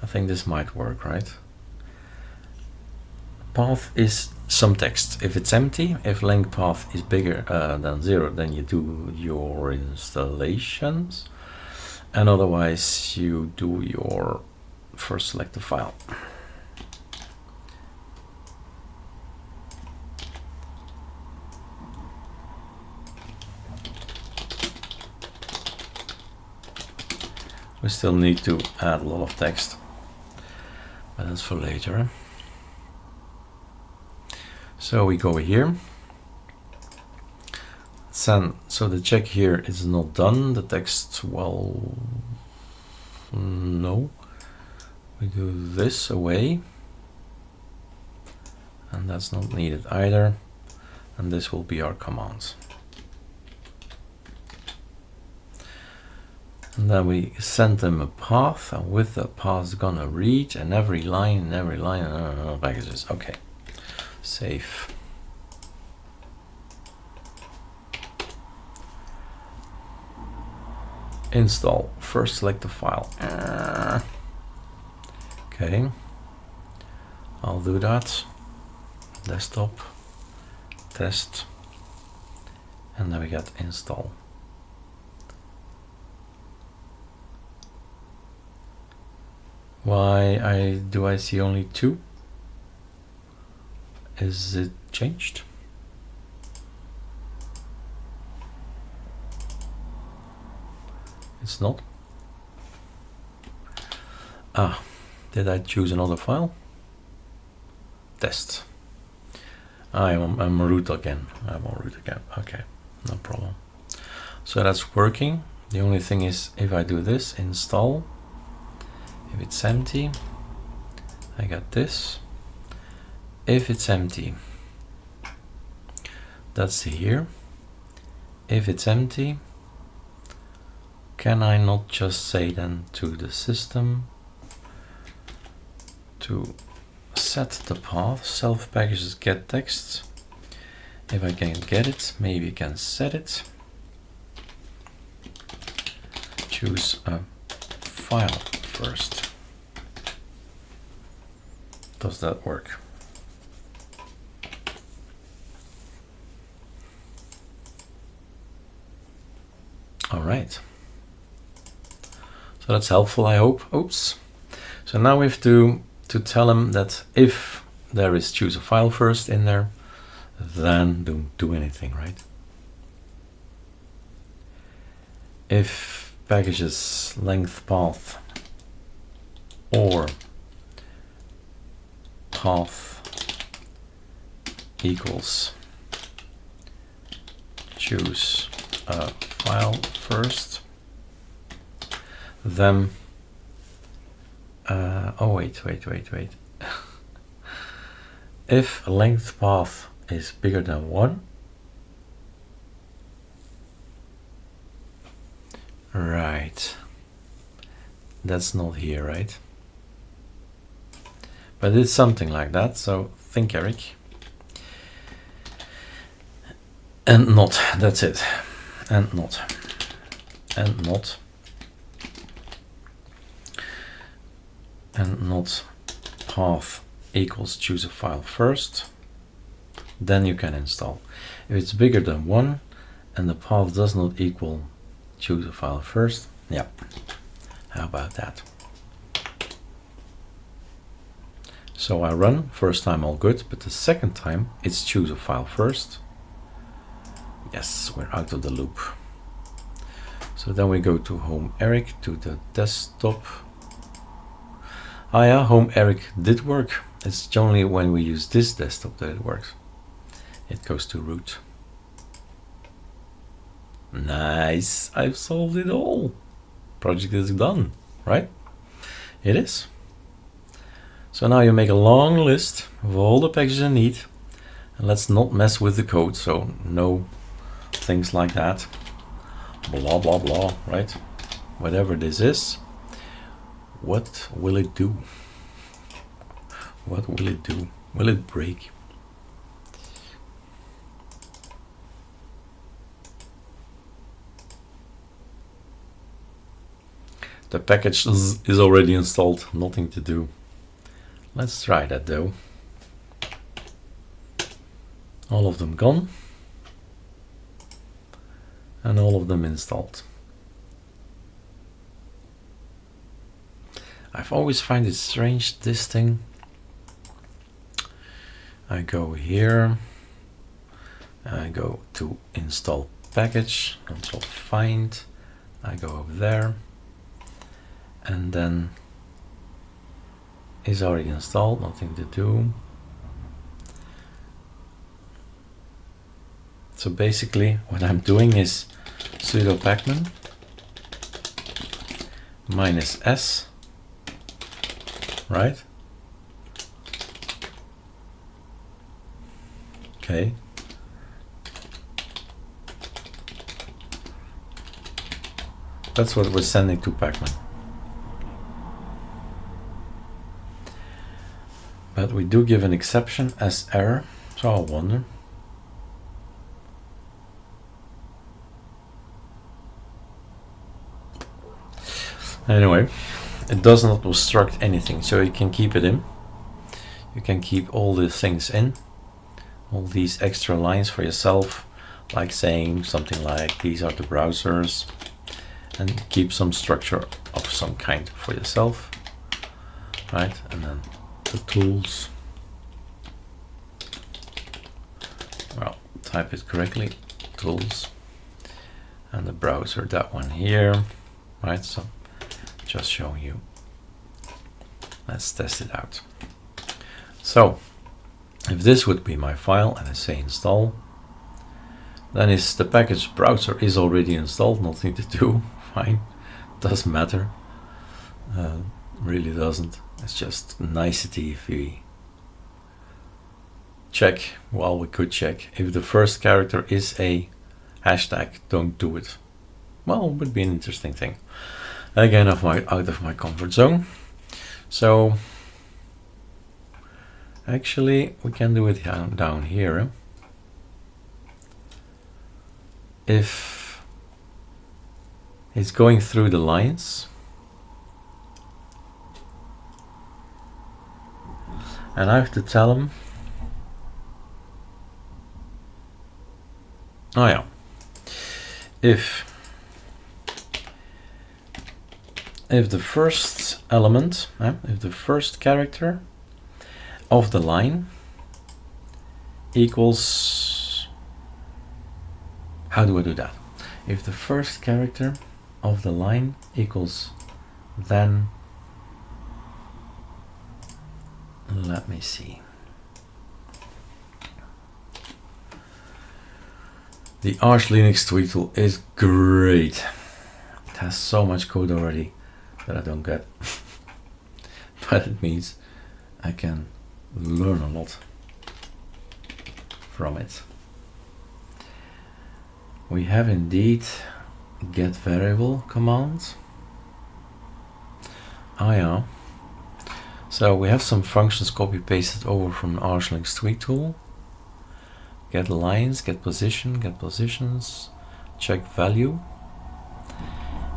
I think this might work, right? Path is some text. If it's empty, if length path is bigger uh, than zero, then you do your installations. And otherwise you do your first select a file. We still need to add a lot of text, but that's for later. Eh? So we go here. So the check here is not done. The text, well, no. We do this away. And that's not needed either. And this will be our command. And then we send them a path, and with the path gonna read, and every line, and every line, and uh, packages. Okay, save. Install. First, select the file. Uh, okay, I'll do that. Desktop, test, and then we get install. Why I do I see only two? Is it changed? It's not. Ah, did I choose another file? Test. I'm, I'm root again. I'm on root again. Okay, no problem. So that's working. The only thing is if I do this, install, if it's empty I got this. If it's empty that's here. If it's empty can I not just say then to the system to set the path? Self packages get text. If I can get it maybe I can set it. Choose a file first. Does that work? All right. So that's helpful, I hope. Oops. So now we have to, to tell him that if there is choose a file first in there, then don't do anything, right? If packages length path or path equals choose a file first. Then uh, oh wait wait wait wait. If length path is bigger than one right that's not here right but it's something like that, so think Eric. And not, that's it. And not. And not. And not path equals choose a file first. Then you can install. If it's bigger than one and the path does not equal choose a file first, yeah. How about that? So I run, first time all good, but the second time it's choose a file first. Yes, we're out of the loop. So then we go to home Eric, to the desktop. Ah yeah, home Eric did work. It's only when we use this desktop that it works. It goes to root. Nice, I've solved it all. Project is done, right? It is. So now you make a long list of all the packages you need. And let's not mess with the code, so no things like that. Blah, blah, blah, right? Whatever this is, what will it do? What will it do? Will it break? The package is already installed, nothing to do. Let's try that though. All of them gone. And all of them installed. I've always find it strange, this thing. I go here. I go to install package, control find. I go over there and then is already installed nothing to do. So basically what I'm doing is sudo pacman minus s right? Okay. That's what we're sending to pacman But we do give an exception as error, so I wonder. Anyway, it does not obstruct anything, so you can keep it in. You can keep all the things in, all these extra lines for yourself, like saying something like these are the browsers, and keep some structure of some kind for yourself, right? And then the tools. Well, type it correctly, tools, and the browser, that one here, right? So just showing you. Let's test it out. So if this would be my file and I say install, then is the package browser is already installed, nothing to do, fine, doesn't matter, uh, really doesn't. It's just nicety if we check, well we could check, if the first character is a hashtag, don't do it. Well, it would be an interesting thing. Again, of my out of my comfort zone. So actually we can do it down, down here. Eh? If it's going through the lines, and I have to tell them oh yeah. If if the first element eh, if the first character of the line equals how do I do that? If the first character of the line equals then let me see. The Arch Linux tool is great. It has so much code already that I don't get. but it means I can learn a lot from it. We have indeed get variable command. Oh ah, yeah. So we have some functions copy pasted over from Arch Linux tweak tool. Get lines, get position, get positions, check value.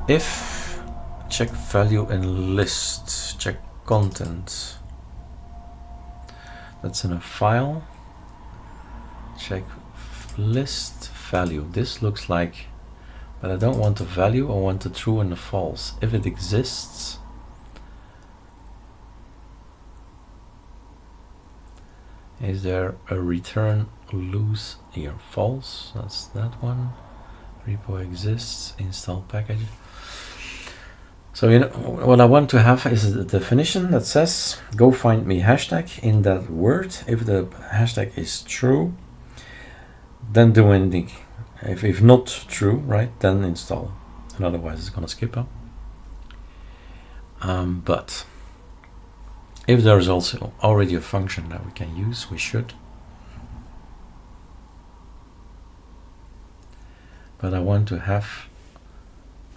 If check value in list, check content. That's in a file. Check list value. This looks like, but I don't want a value, I want the true and the false. If it exists, is there a return loose here false? That's that one. Repo exists install package. So you know what I want to have is a definition that says go find me hashtag in that word. If the hashtag is true then do anything if, if not true right then install. And otherwise it's gonna skip up um, but if there is also already a function that we can use, we should. But I want to have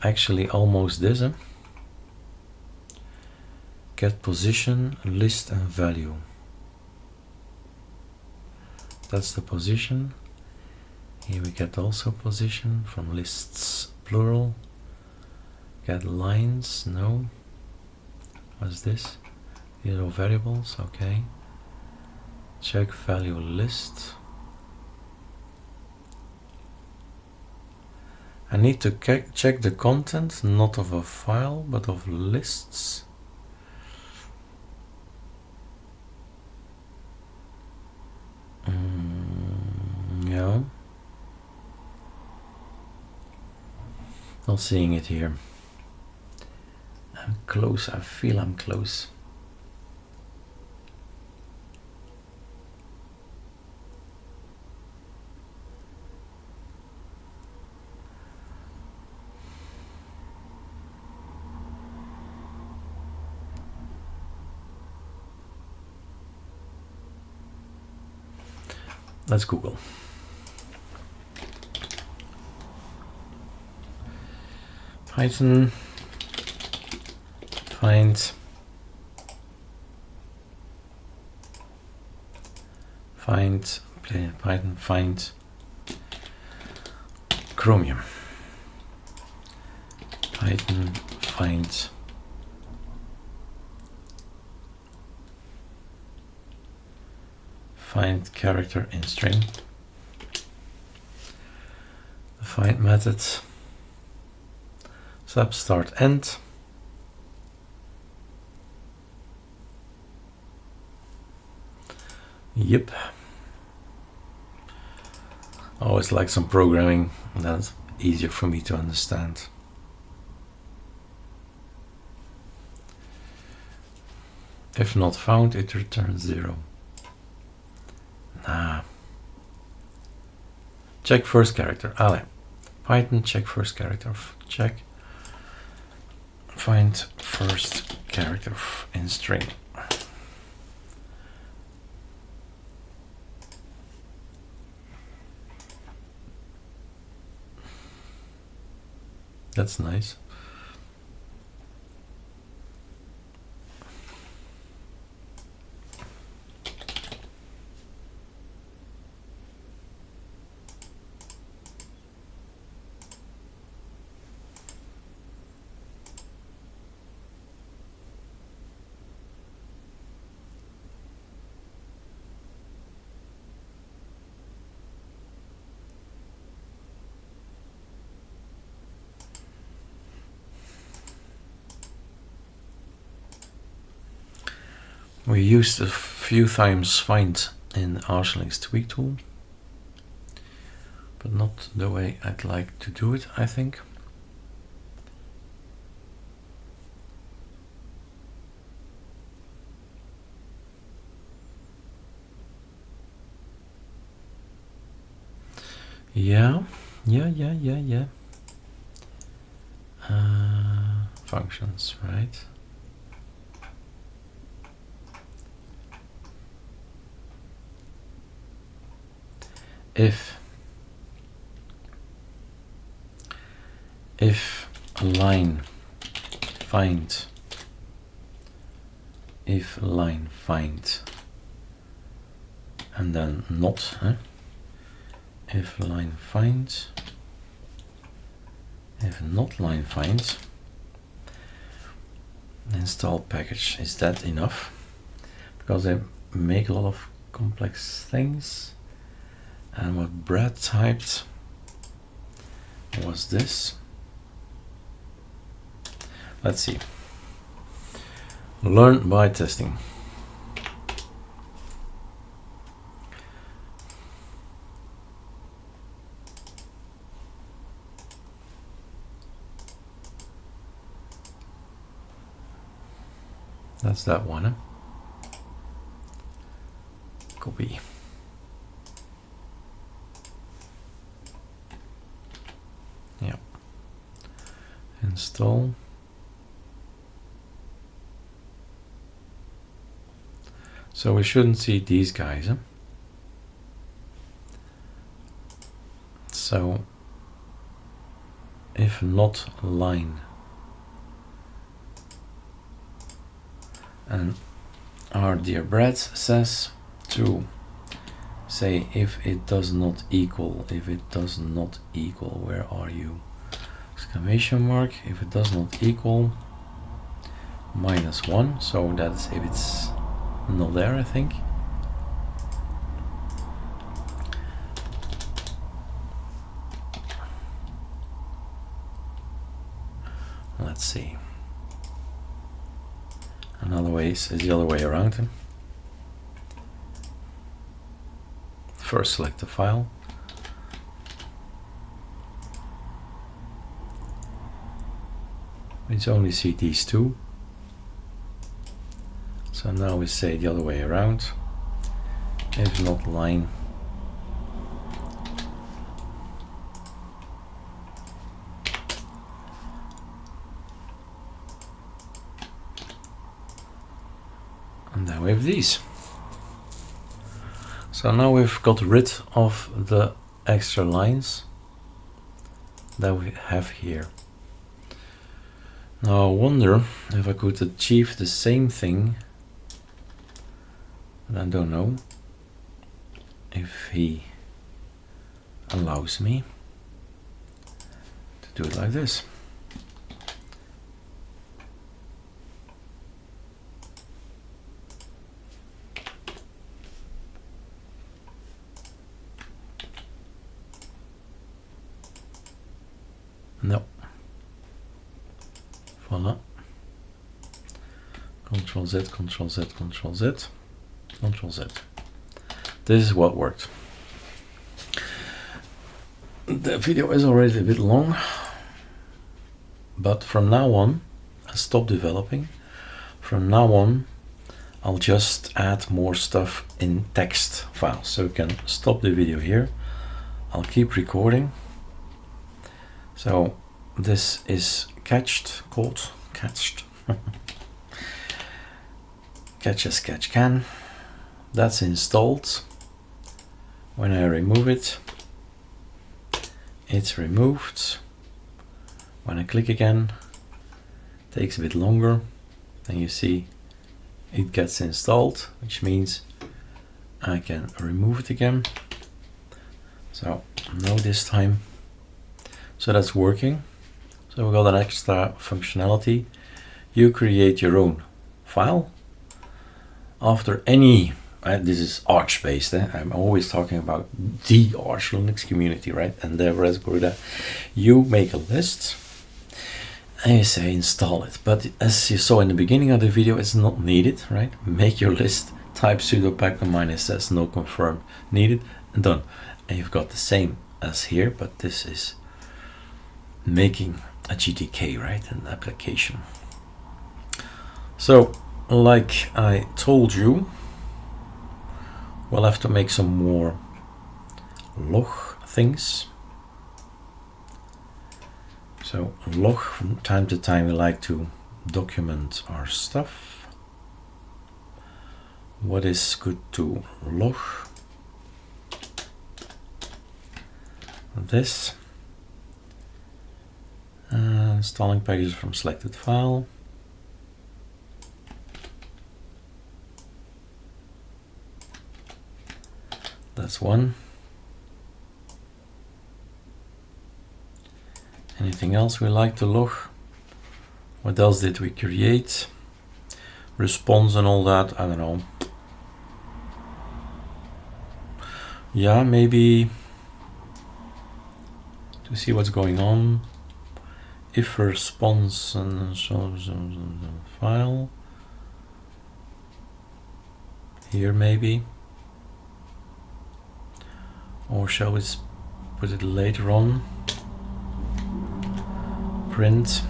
actually almost this. Huh? Get position, list and value. That's the position. Here we get also position from lists plural. Get lines, no. What's this? Zero variables, okay. Check value list. I need to check the content, not of a file, but of lists. Mm, yeah. Not seeing it here. I'm close, I feel I'm close. Let's Google. Python. Find. Find. Python. Find. Chromium. Python. Find find character in string. The find method sub start end. Yep. Always like some programming, that's easier for me to understand. If not found, it returns zero. Check first character. Ale. Python check first character. Check. Find first character in string. That's nice. We used a few times find in Arch Linux tweak tool, but not the way I'd like to do it, I think. Yeah, yeah, yeah, yeah, yeah. Uh, functions, right? If if a line find if line find and then not huh? if line finds if not line finds install package is that enough because they make a lot of complex things and what Brad typed was this. Let's see. Learn by testing. That's that one. Copy. Install So we shouldn't see these guys. Huh? So if not line and our dear Brad says to say if it does not equal if it does not equal where are you exclamation mark. If it does not equal minus one so that's if it's not there I think. Let's see. Another way is the other way around. First select the file we only see these two so now we say the other way around. If not line. And now we have these. So now we've got rid of the extra lines that we have here. Now I wonder if I could achieve the same thing, but I don't know if he allows me to do it like this. No. Voila. Control Z, Control Z, Control Z, Control Z. This is what worked. The video is already a bit long, but from now on, I stop developing. From now on, I'll just add more stuff in text files. So you can stop the video here. I'll keep recording so this is catched, caught, catched. catch a sketch can. That's installed. When I remove it, it's removed. When I click again, takes a bit longer. and you see it gets installed, which means I can remove it again. So no this time so that's working. So we got an extra functionality. You create your own file after any, uh, this is Arch based, eh? I'm always talking about the Arch Linux community, right? And the Raspberry, you make a list and you say install it. But as you saw in the beginning of the video, it's not needed, right? Make your list, type sudo pacman minus s no confirm needed, and done. And you've got the same as here, but this is making a GTK, right, an application. So, like I told you, we'll have to make some more log things. So log, from time to time we like to document our stuff. What is good to log? This uh, installing packages from selected file. That's one. Anything else we like to log? What else did we create? Response and all that, I don't know. Yeah, maybe to see what's going on if response and so, so, so, the file here maybe or shall we put it later on? Print.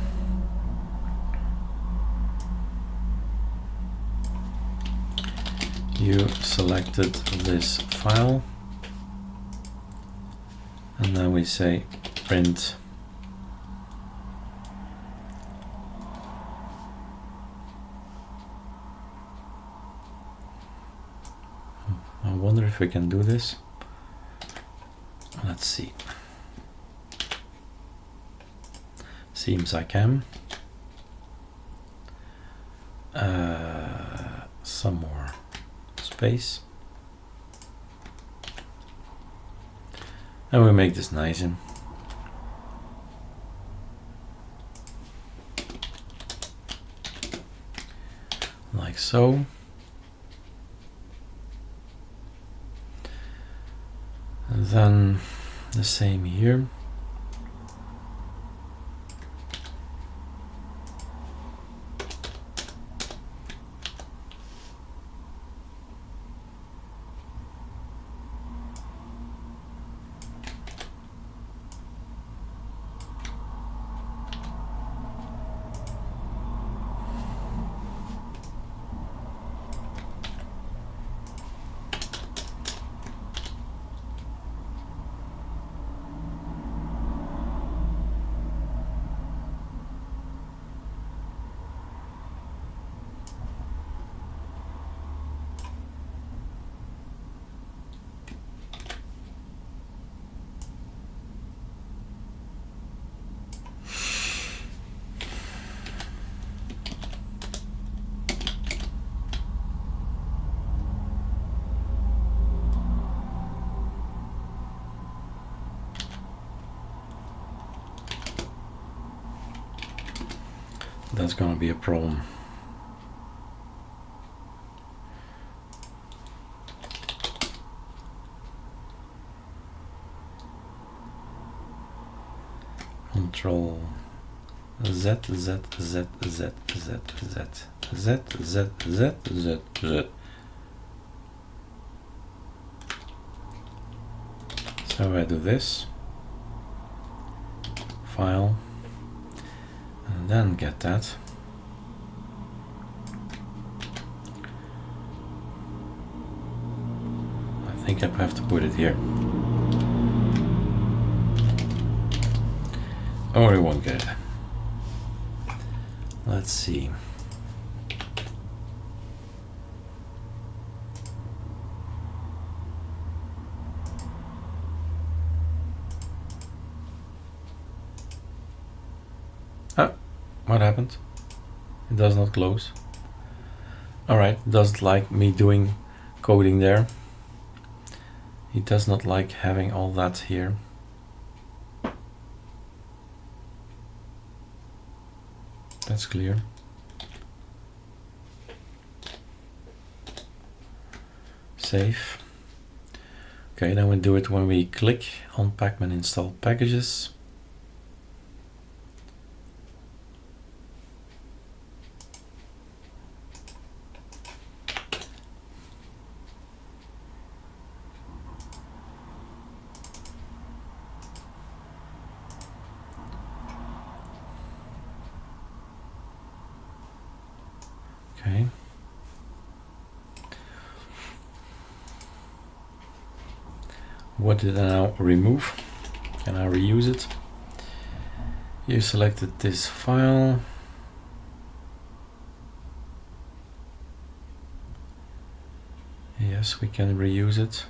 You selected this file. And then we say print. Hmm, I wonder if we can do this. Let's see. Seems I can. Uh, some more space. And we make this nice and like so. And then the same here. that's going to be a problem. Control Z, Z, Z, Z, Z, Z, Z, Z, Z, Z, Z. So I do this, file, and then get that. I think I have to put it here. Or it won't get it. Let's see. Oh, what happened? It does not close. Alright, doesn't like me doing coding there. He does not like having all that here. That's clear. Save. Okay, then we do it when we click on Pacman install packages. Okay. What did now remove? Can I reuse it? You selected this file. Yes, we can reuse it.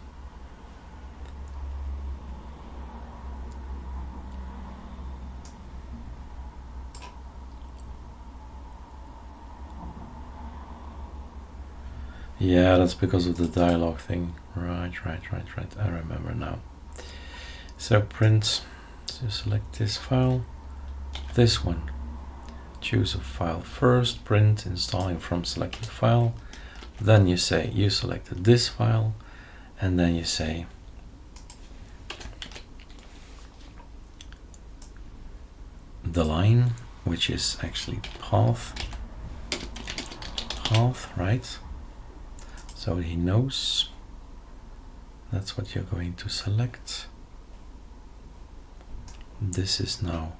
Yeah, that's because of the dialogue thing. Right, right, right, right. I remember now. So print, so select this file, this one. Choose a file first, print, installing from selected file. Then you say you selected this file, and then you say the line, which is actually path, path, right? So he knows. That's what you're going to select. This is now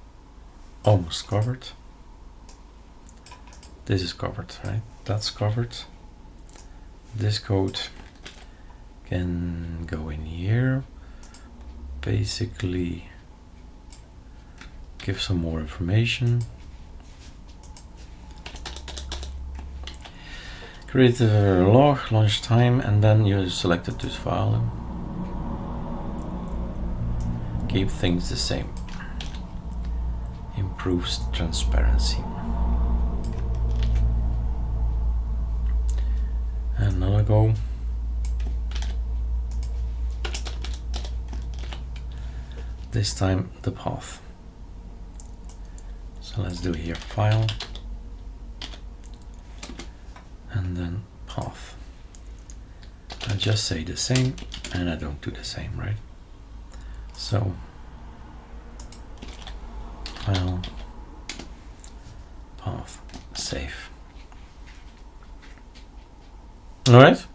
almost covered. This is covered right? That's covered. This code can go in here. Basically give some more information create a log, launch time, and then you select selected this file. Keep things the same. Improves transparency. Another go. This time the path. So let's do here file and then path. I just say the same and I don't do the same, right? So file path save. All right.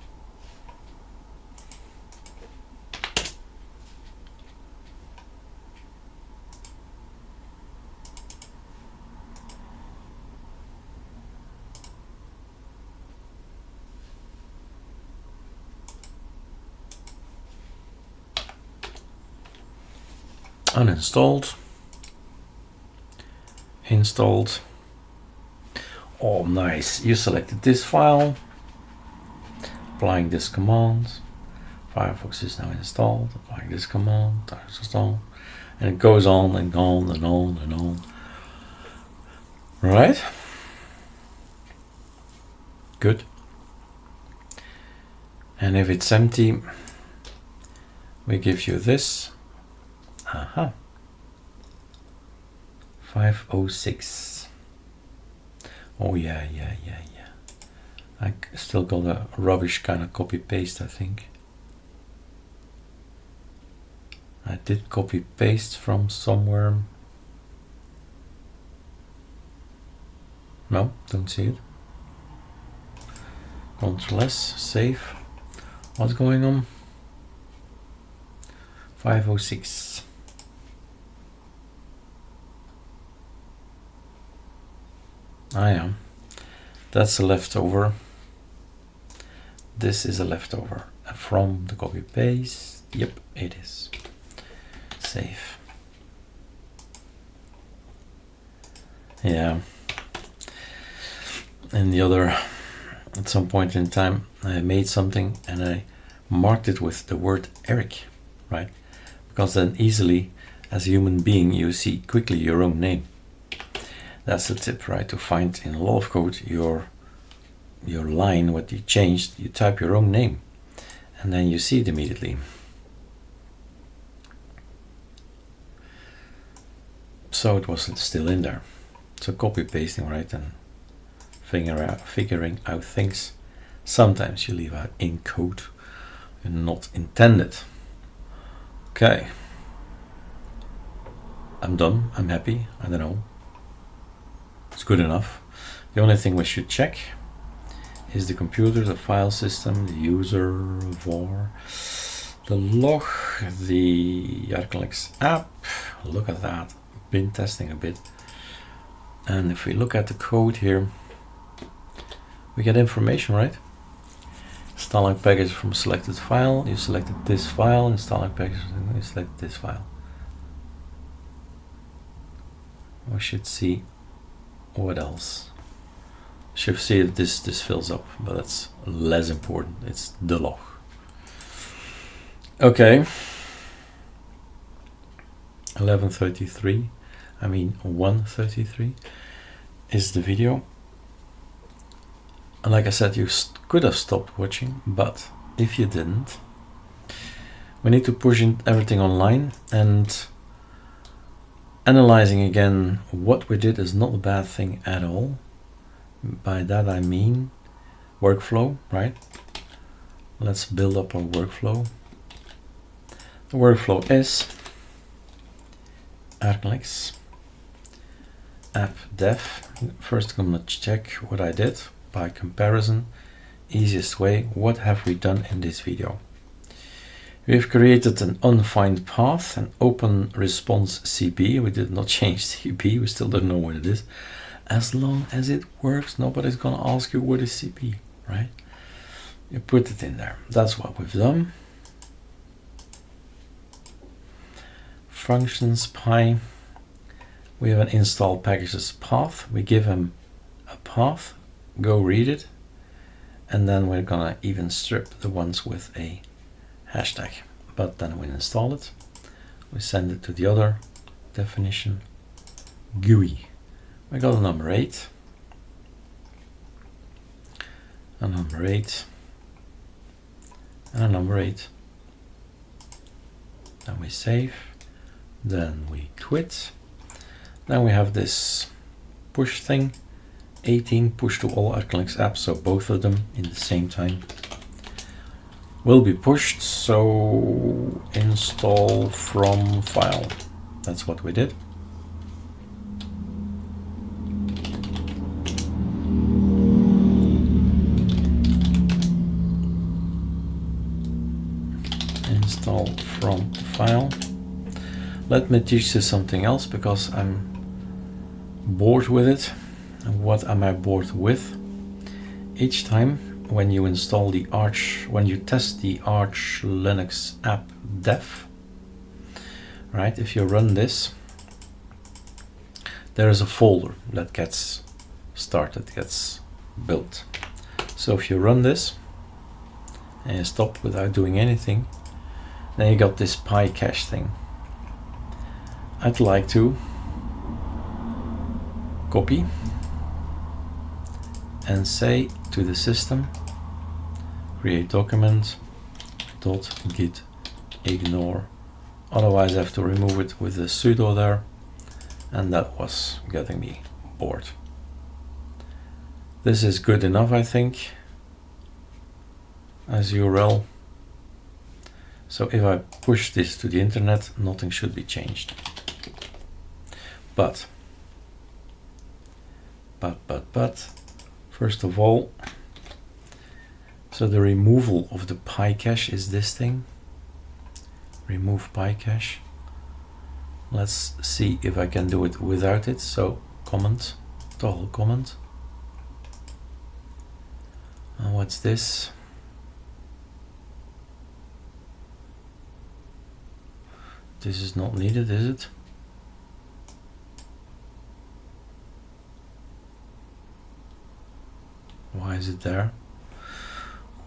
Uninstalled. Installed. Oh nice. You selected this file. Applying this command. Firefox is now installed. Applying this command. Install and it goes on and on and on and on. Right? Good. And if it's empty we give you this Aha. 506. Oh yeah, yeah, yeah, yeah. I still got a rubbish kind of copy paste, I think. I did copy paste from somewhere. No, don't see it. Control S, save. What's going on? 506. I am. That's a leftover. This is a leftover from the copy paste. Yep, it is. Save. Yeah. And the other, at some point in time, I made something and I marked it with the word Eric, right? Because then easily, as a human being, you see quickly your own name that's the tip right? To find in lot of code your your line what you changed you type your own name and then you see it immediately. So it was still in there. So copy pasting right and figure out figuring out things. Sometimes you leave out in code not intended. Okay. I'm done. I'm happy. I don't know it's good enough. The only thing we should check is the computer, the file system, the user, var, the log, the ArcoLinux app. Look at that. Been testing a bit. And if we look at the code here, we get information, right? Installing package from selected file. You selected this file, installing package, you select this file. We should see what else? Should see if this this fills up, but that's less important. It's the log. Okay. 1133, I mean 133 is the video. And like I said, you could have stopped watching, but if you didn't, we need to push in everything online and Analyzing again what we did is not a bad thing at all. By that I mean workflow, right? Let's build up our workflow. The workflow is ArcoLinux app dev. First I'm gonna check what I did by comparison. Easiest way, what have we done in this video? We've created an unfind path, an open response CP. We did not change CP, we still don't know what it is. As long as it works, nobody's gonna ask you what is CP, right? You put it in there. That's what we've done. Functions pi. We have an install packages path. We give him a path, go read it, and then we're gonna even strip the ones with a hashtag but then we install it. We send it to the other definition GUI. We got a number 8 a number 8 and a number 8 then we save. Then we quit. Then we have this push thing. 18 push to all ArcoLinux apps so both of them in the same time will be pushed so install from file. That's what we did. Install from file. Let me teach you something else because I'm bored with it. What am I bored with? Each time when you install the Arch, when you test the Arch Linux app dev, right, if you run this, there is a folder that gets started, gets built. So if you run this and stop without doing anything, then you got this PyCache thing. I'd like to copy and say to the system create document dot git ignore. Otherwise I have to remove it with the sudo there and that was getting me bored. This is good enough I think as URL so if I push this to the internet nothing should be changed. But but but but First of all, so the removal of the PyCache is this thing. Remove PyCache. Let's see if I can do it without it. So comment, toggle comment. And what's this? This is not needed, is it? Why is it there?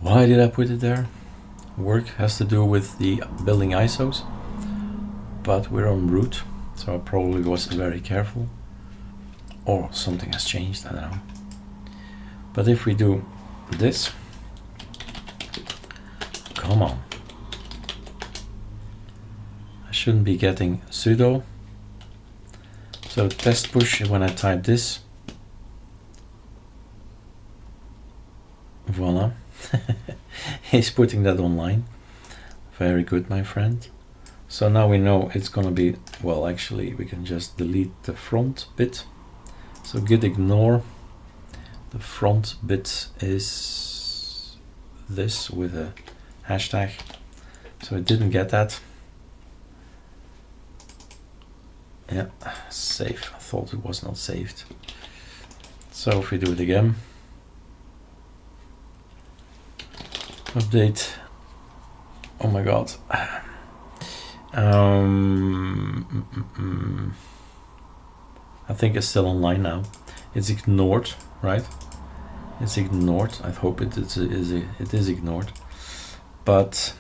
Why did I put it there? Work has to do with the building ISOs, but we're on root, so I probably wasn't very careful. Or something has changed, I don't know. But if we do this, come on. I shouldn't be getting sudo. So test push when I type this, voila he's putting that online. Very good my friend. So now we know it's gonna be well actually we can just delete the front bit. So git ignore. The front bit is this with a hashtag. So it didn't get that. Yeah save I thought it was not saved. So if we do it again update. Oh my god. Um, mm, mm. I think it's still online now. It's ignored right? It's ignored. I hope it is, is it is ignored. But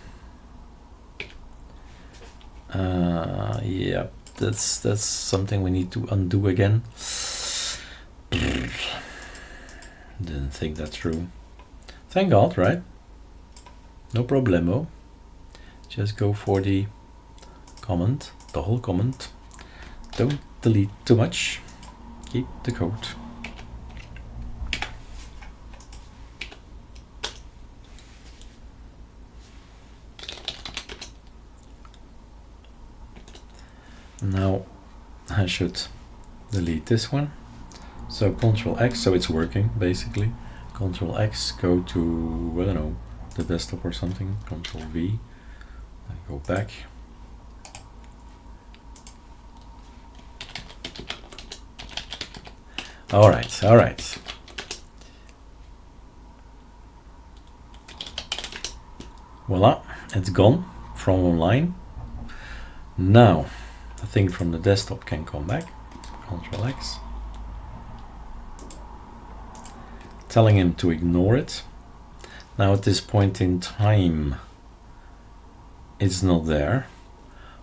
uh, yeah that's that's something we need to undo again. Didn't think that through. Thank god right no problemo. Just go for the comment the whole comment. Don't delete too much. Keep the code. Now I should delete this one. So control X so it's working basically. Control X go to I don't know the desktop or something, Control V, and go back. All right, all right. Voila, it's gone from online. Now, the thing from the desktop can come back. Control X. Telling him to ignore it Now at this point in time, it's not there.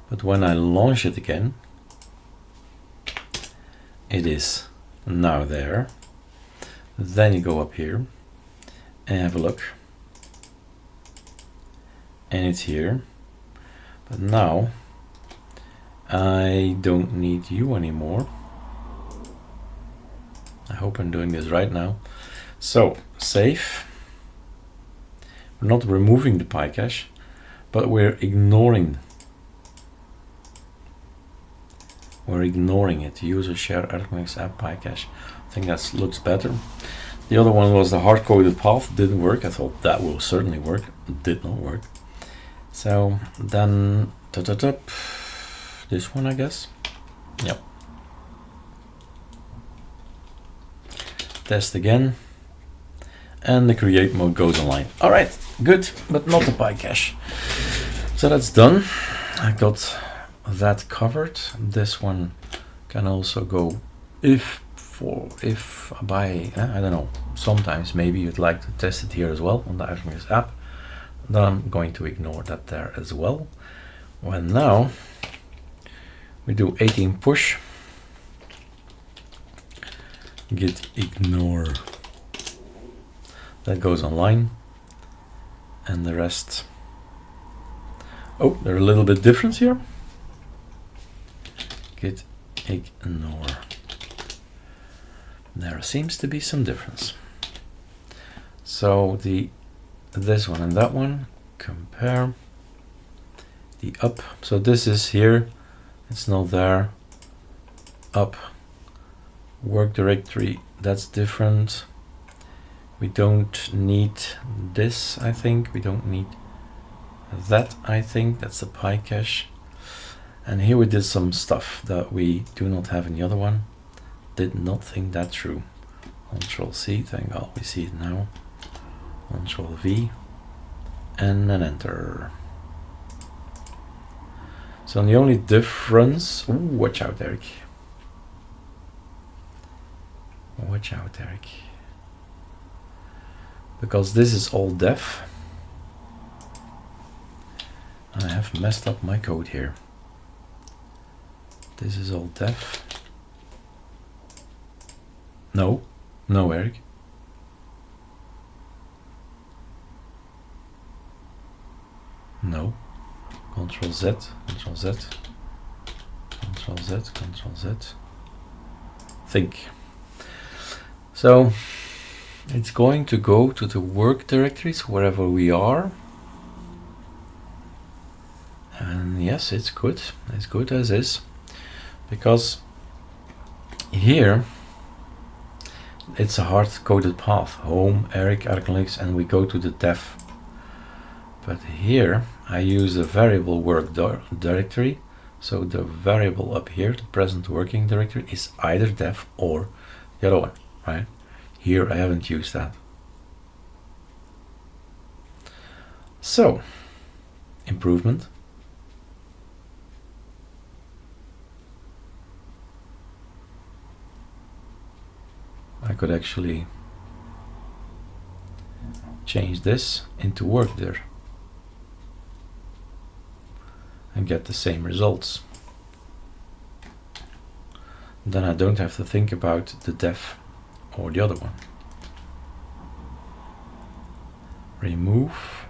But when I launch it again, it is now there. Then you go up here and have a look. And it's here. But now I don't need you anymore. I hope I'm doing this right now. So save. We're not removing the PyCache, but we're ignoring we're ignoring it. User share ArcoLinux app PyCache. I think that looks better. The other one was the hard-coded path. Didn't work. I thought that will certainly work. Did not work. So then, da -da -da, this one, I guess. Yep. Test again. And the create mode goes online. All right, good, but not the PyCache. So that's done. I got that covered. This one can also go if for if by uh, I don't know. Sometimes maybe you'd like to test it here as well on the ArcoLinux app. Then I'm going to ignore that there as well. Well, now we do 18 push git ignore that goes online and the rest. Oh they're a little bit different here. Git ignore. There seems to be some difference. So the this one and that one compare. The up so this is here. It's not there. Up. Work directory that's different we don't need this I think. We don't need that I think. That's the PyCache and here we did some stuff that we do not have in the other one. Did not think that through. Control C thank god we see it now. Control V and an enter. So the only difference ooh, watch out Eric Watch out, Eric. Because this is all def. I have messed up my code here. This is all def. No, no, Eric. No. Control Z, Control Z, Control Z, Control Z. Think. So it's going to go to the work directories wherever we are. And yes, it's good. It's good as is. Because here it's a hard-coded path. Home, Eric, ArcoLinux, and we go to the def. But here I use a variable work directory. So the variable up here, the present working directory, is either def or the other one right? Here I haven't used that. So, improvement. I could actually change this into work there and get the same results. Then I don't have to think about the def or the other one. Remove.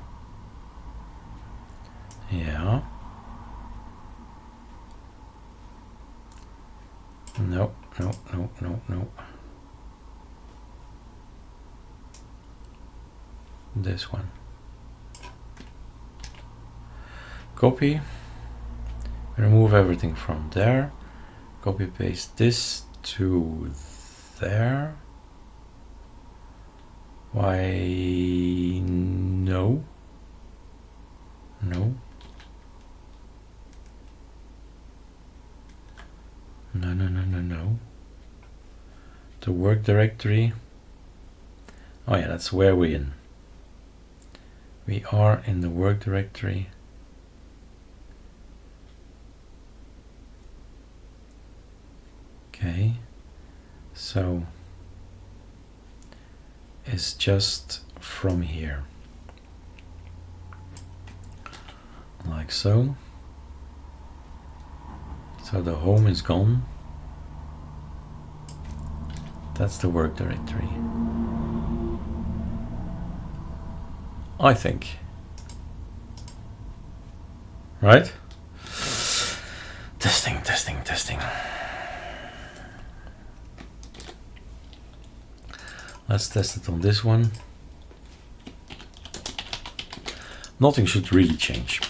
Yeah. No, no, no, no, no. This one. Copy. Remove everything from there. Copy paste this to there. Why, no. No. No, no, no, no, no. The work directory. Oh yeah, that's where we in. We are in the work directory. Okay, so is just from here. Like so. So the home is gone. That's the work directory. I think. Right? Testing testing testing. Let's test it on this one. Nothing should really change.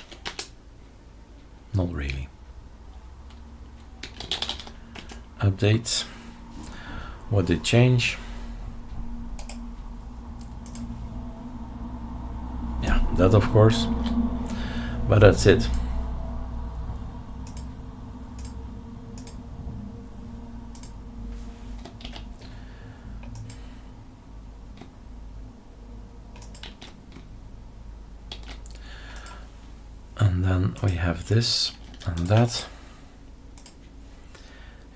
Not really. Updates. What did change? Yeah, that of course. But that's it. and then we have this and that.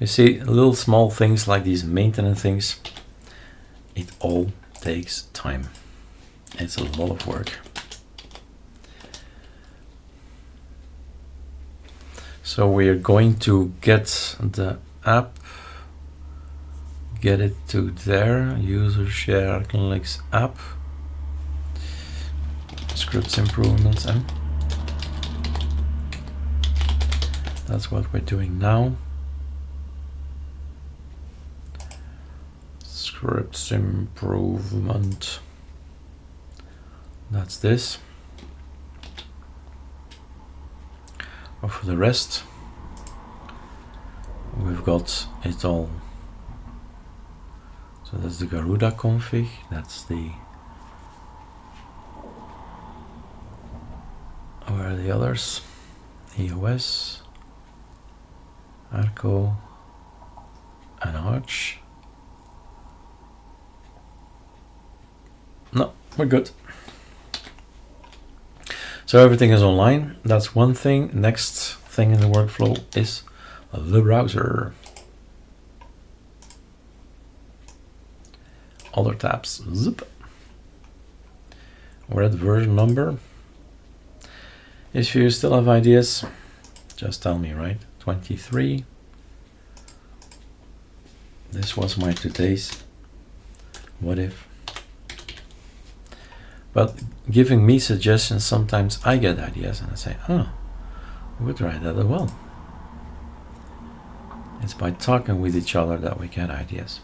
You see little small things like these maintenance things it all takes time. It's a lot of work. So we are going to get the app get it to there user share Linux app. Scripts improvements and That's what we're doing now. Scripts improvement. That's this. But for the rest, we've got it all. So that's the Garuda config, that's the where are the others? EOS, Arco, an arch. No, we're good. So everything is online. That's one thing. Next thing in the workflow is the browser. Other tabs. Zip. We're at version number. If you still have ideas, just tell me, right? 23. This was my today's what if. But giving me suggestions, sometimes I get ideas and I say, oh, we would try that as well. It's by talking with each other that we get ideas.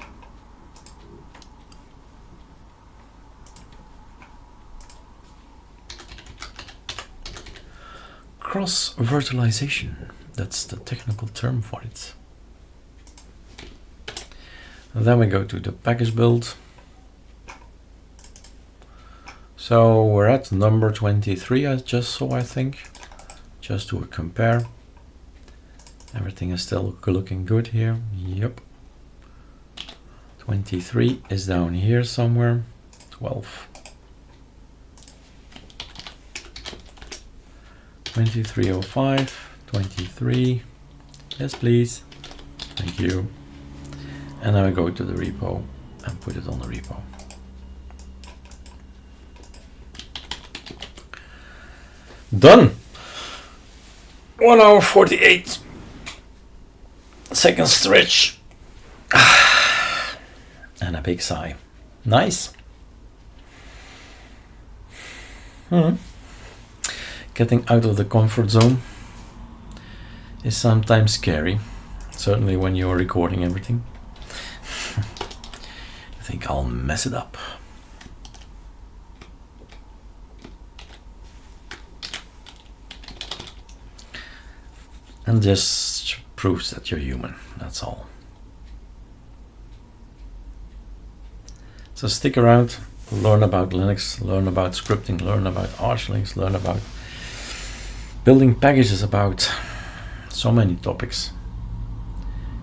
Cross virtualization. That's the technical term for it. And then we go to the package build. So we're at number 23, I just saw, I think, just to compare. Everything is still looking good here. Yep. 23 is down here somewhere. 12. 2305. 23 yes please. Thank you. And then I go to the repo and put it on the repo. Done. 1 hour 48 second stretch. And a big sigh. Nice. Hmm. getting out of the comfort zone is sometimes scary, certainly when you're recording everything. I think I'll mess it up. And just proves that you're human, that's all. So stick around, learn about Linux, learn about scripting, learn about Archlinks, learn about building packages about so many topics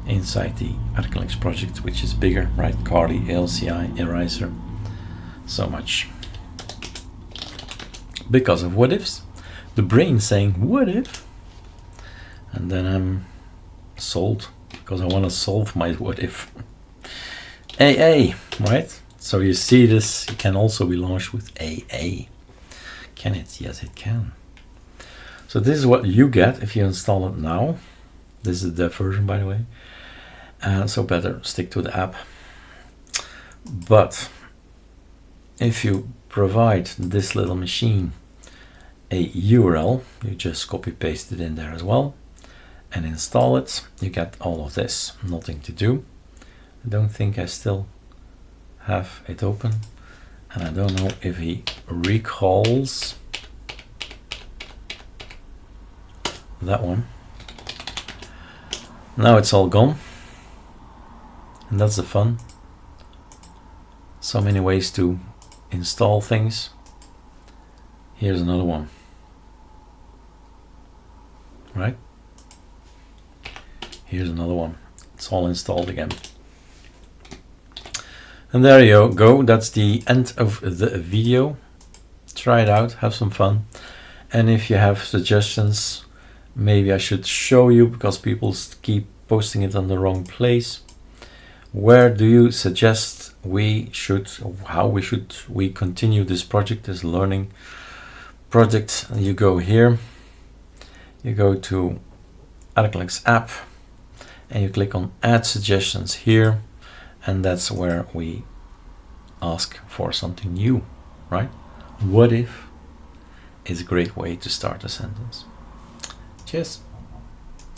inside the ArcoLinux project, which is bigger, right? Kali, LCI, Eraser, so much. Because of what ifs, the brain saying, what if? And then I'm sold because I want to solve my what if. AA, right? So you see this, can also be launched with AA. Can it? Yes, it can. So this is what you get if you install it now. This is the dev version, by the way. And so better stick to the app. But if you provide this little machine a URL, you just copy paste it in there as well and install it, you get all of this. Nothing to do. I don't think I still have it open and I don't know if he recalls that one. Now it's all gone and that's the fun. So many ways to install things. Here's another one. Right? Here's another one. It's all installed again. And there you go. That's the end of the video. Try it out, have some fun. And if you have suggestions, maybe I should show you because people keep posting it on the wrong place. Where do you suggest we should, how we should we continue this project, this learning project? You go here, you go to ArcoLinux app and you click on add suggestions here and that's where we ask for something new, right? What if is a great way to start a sentence. Cheers.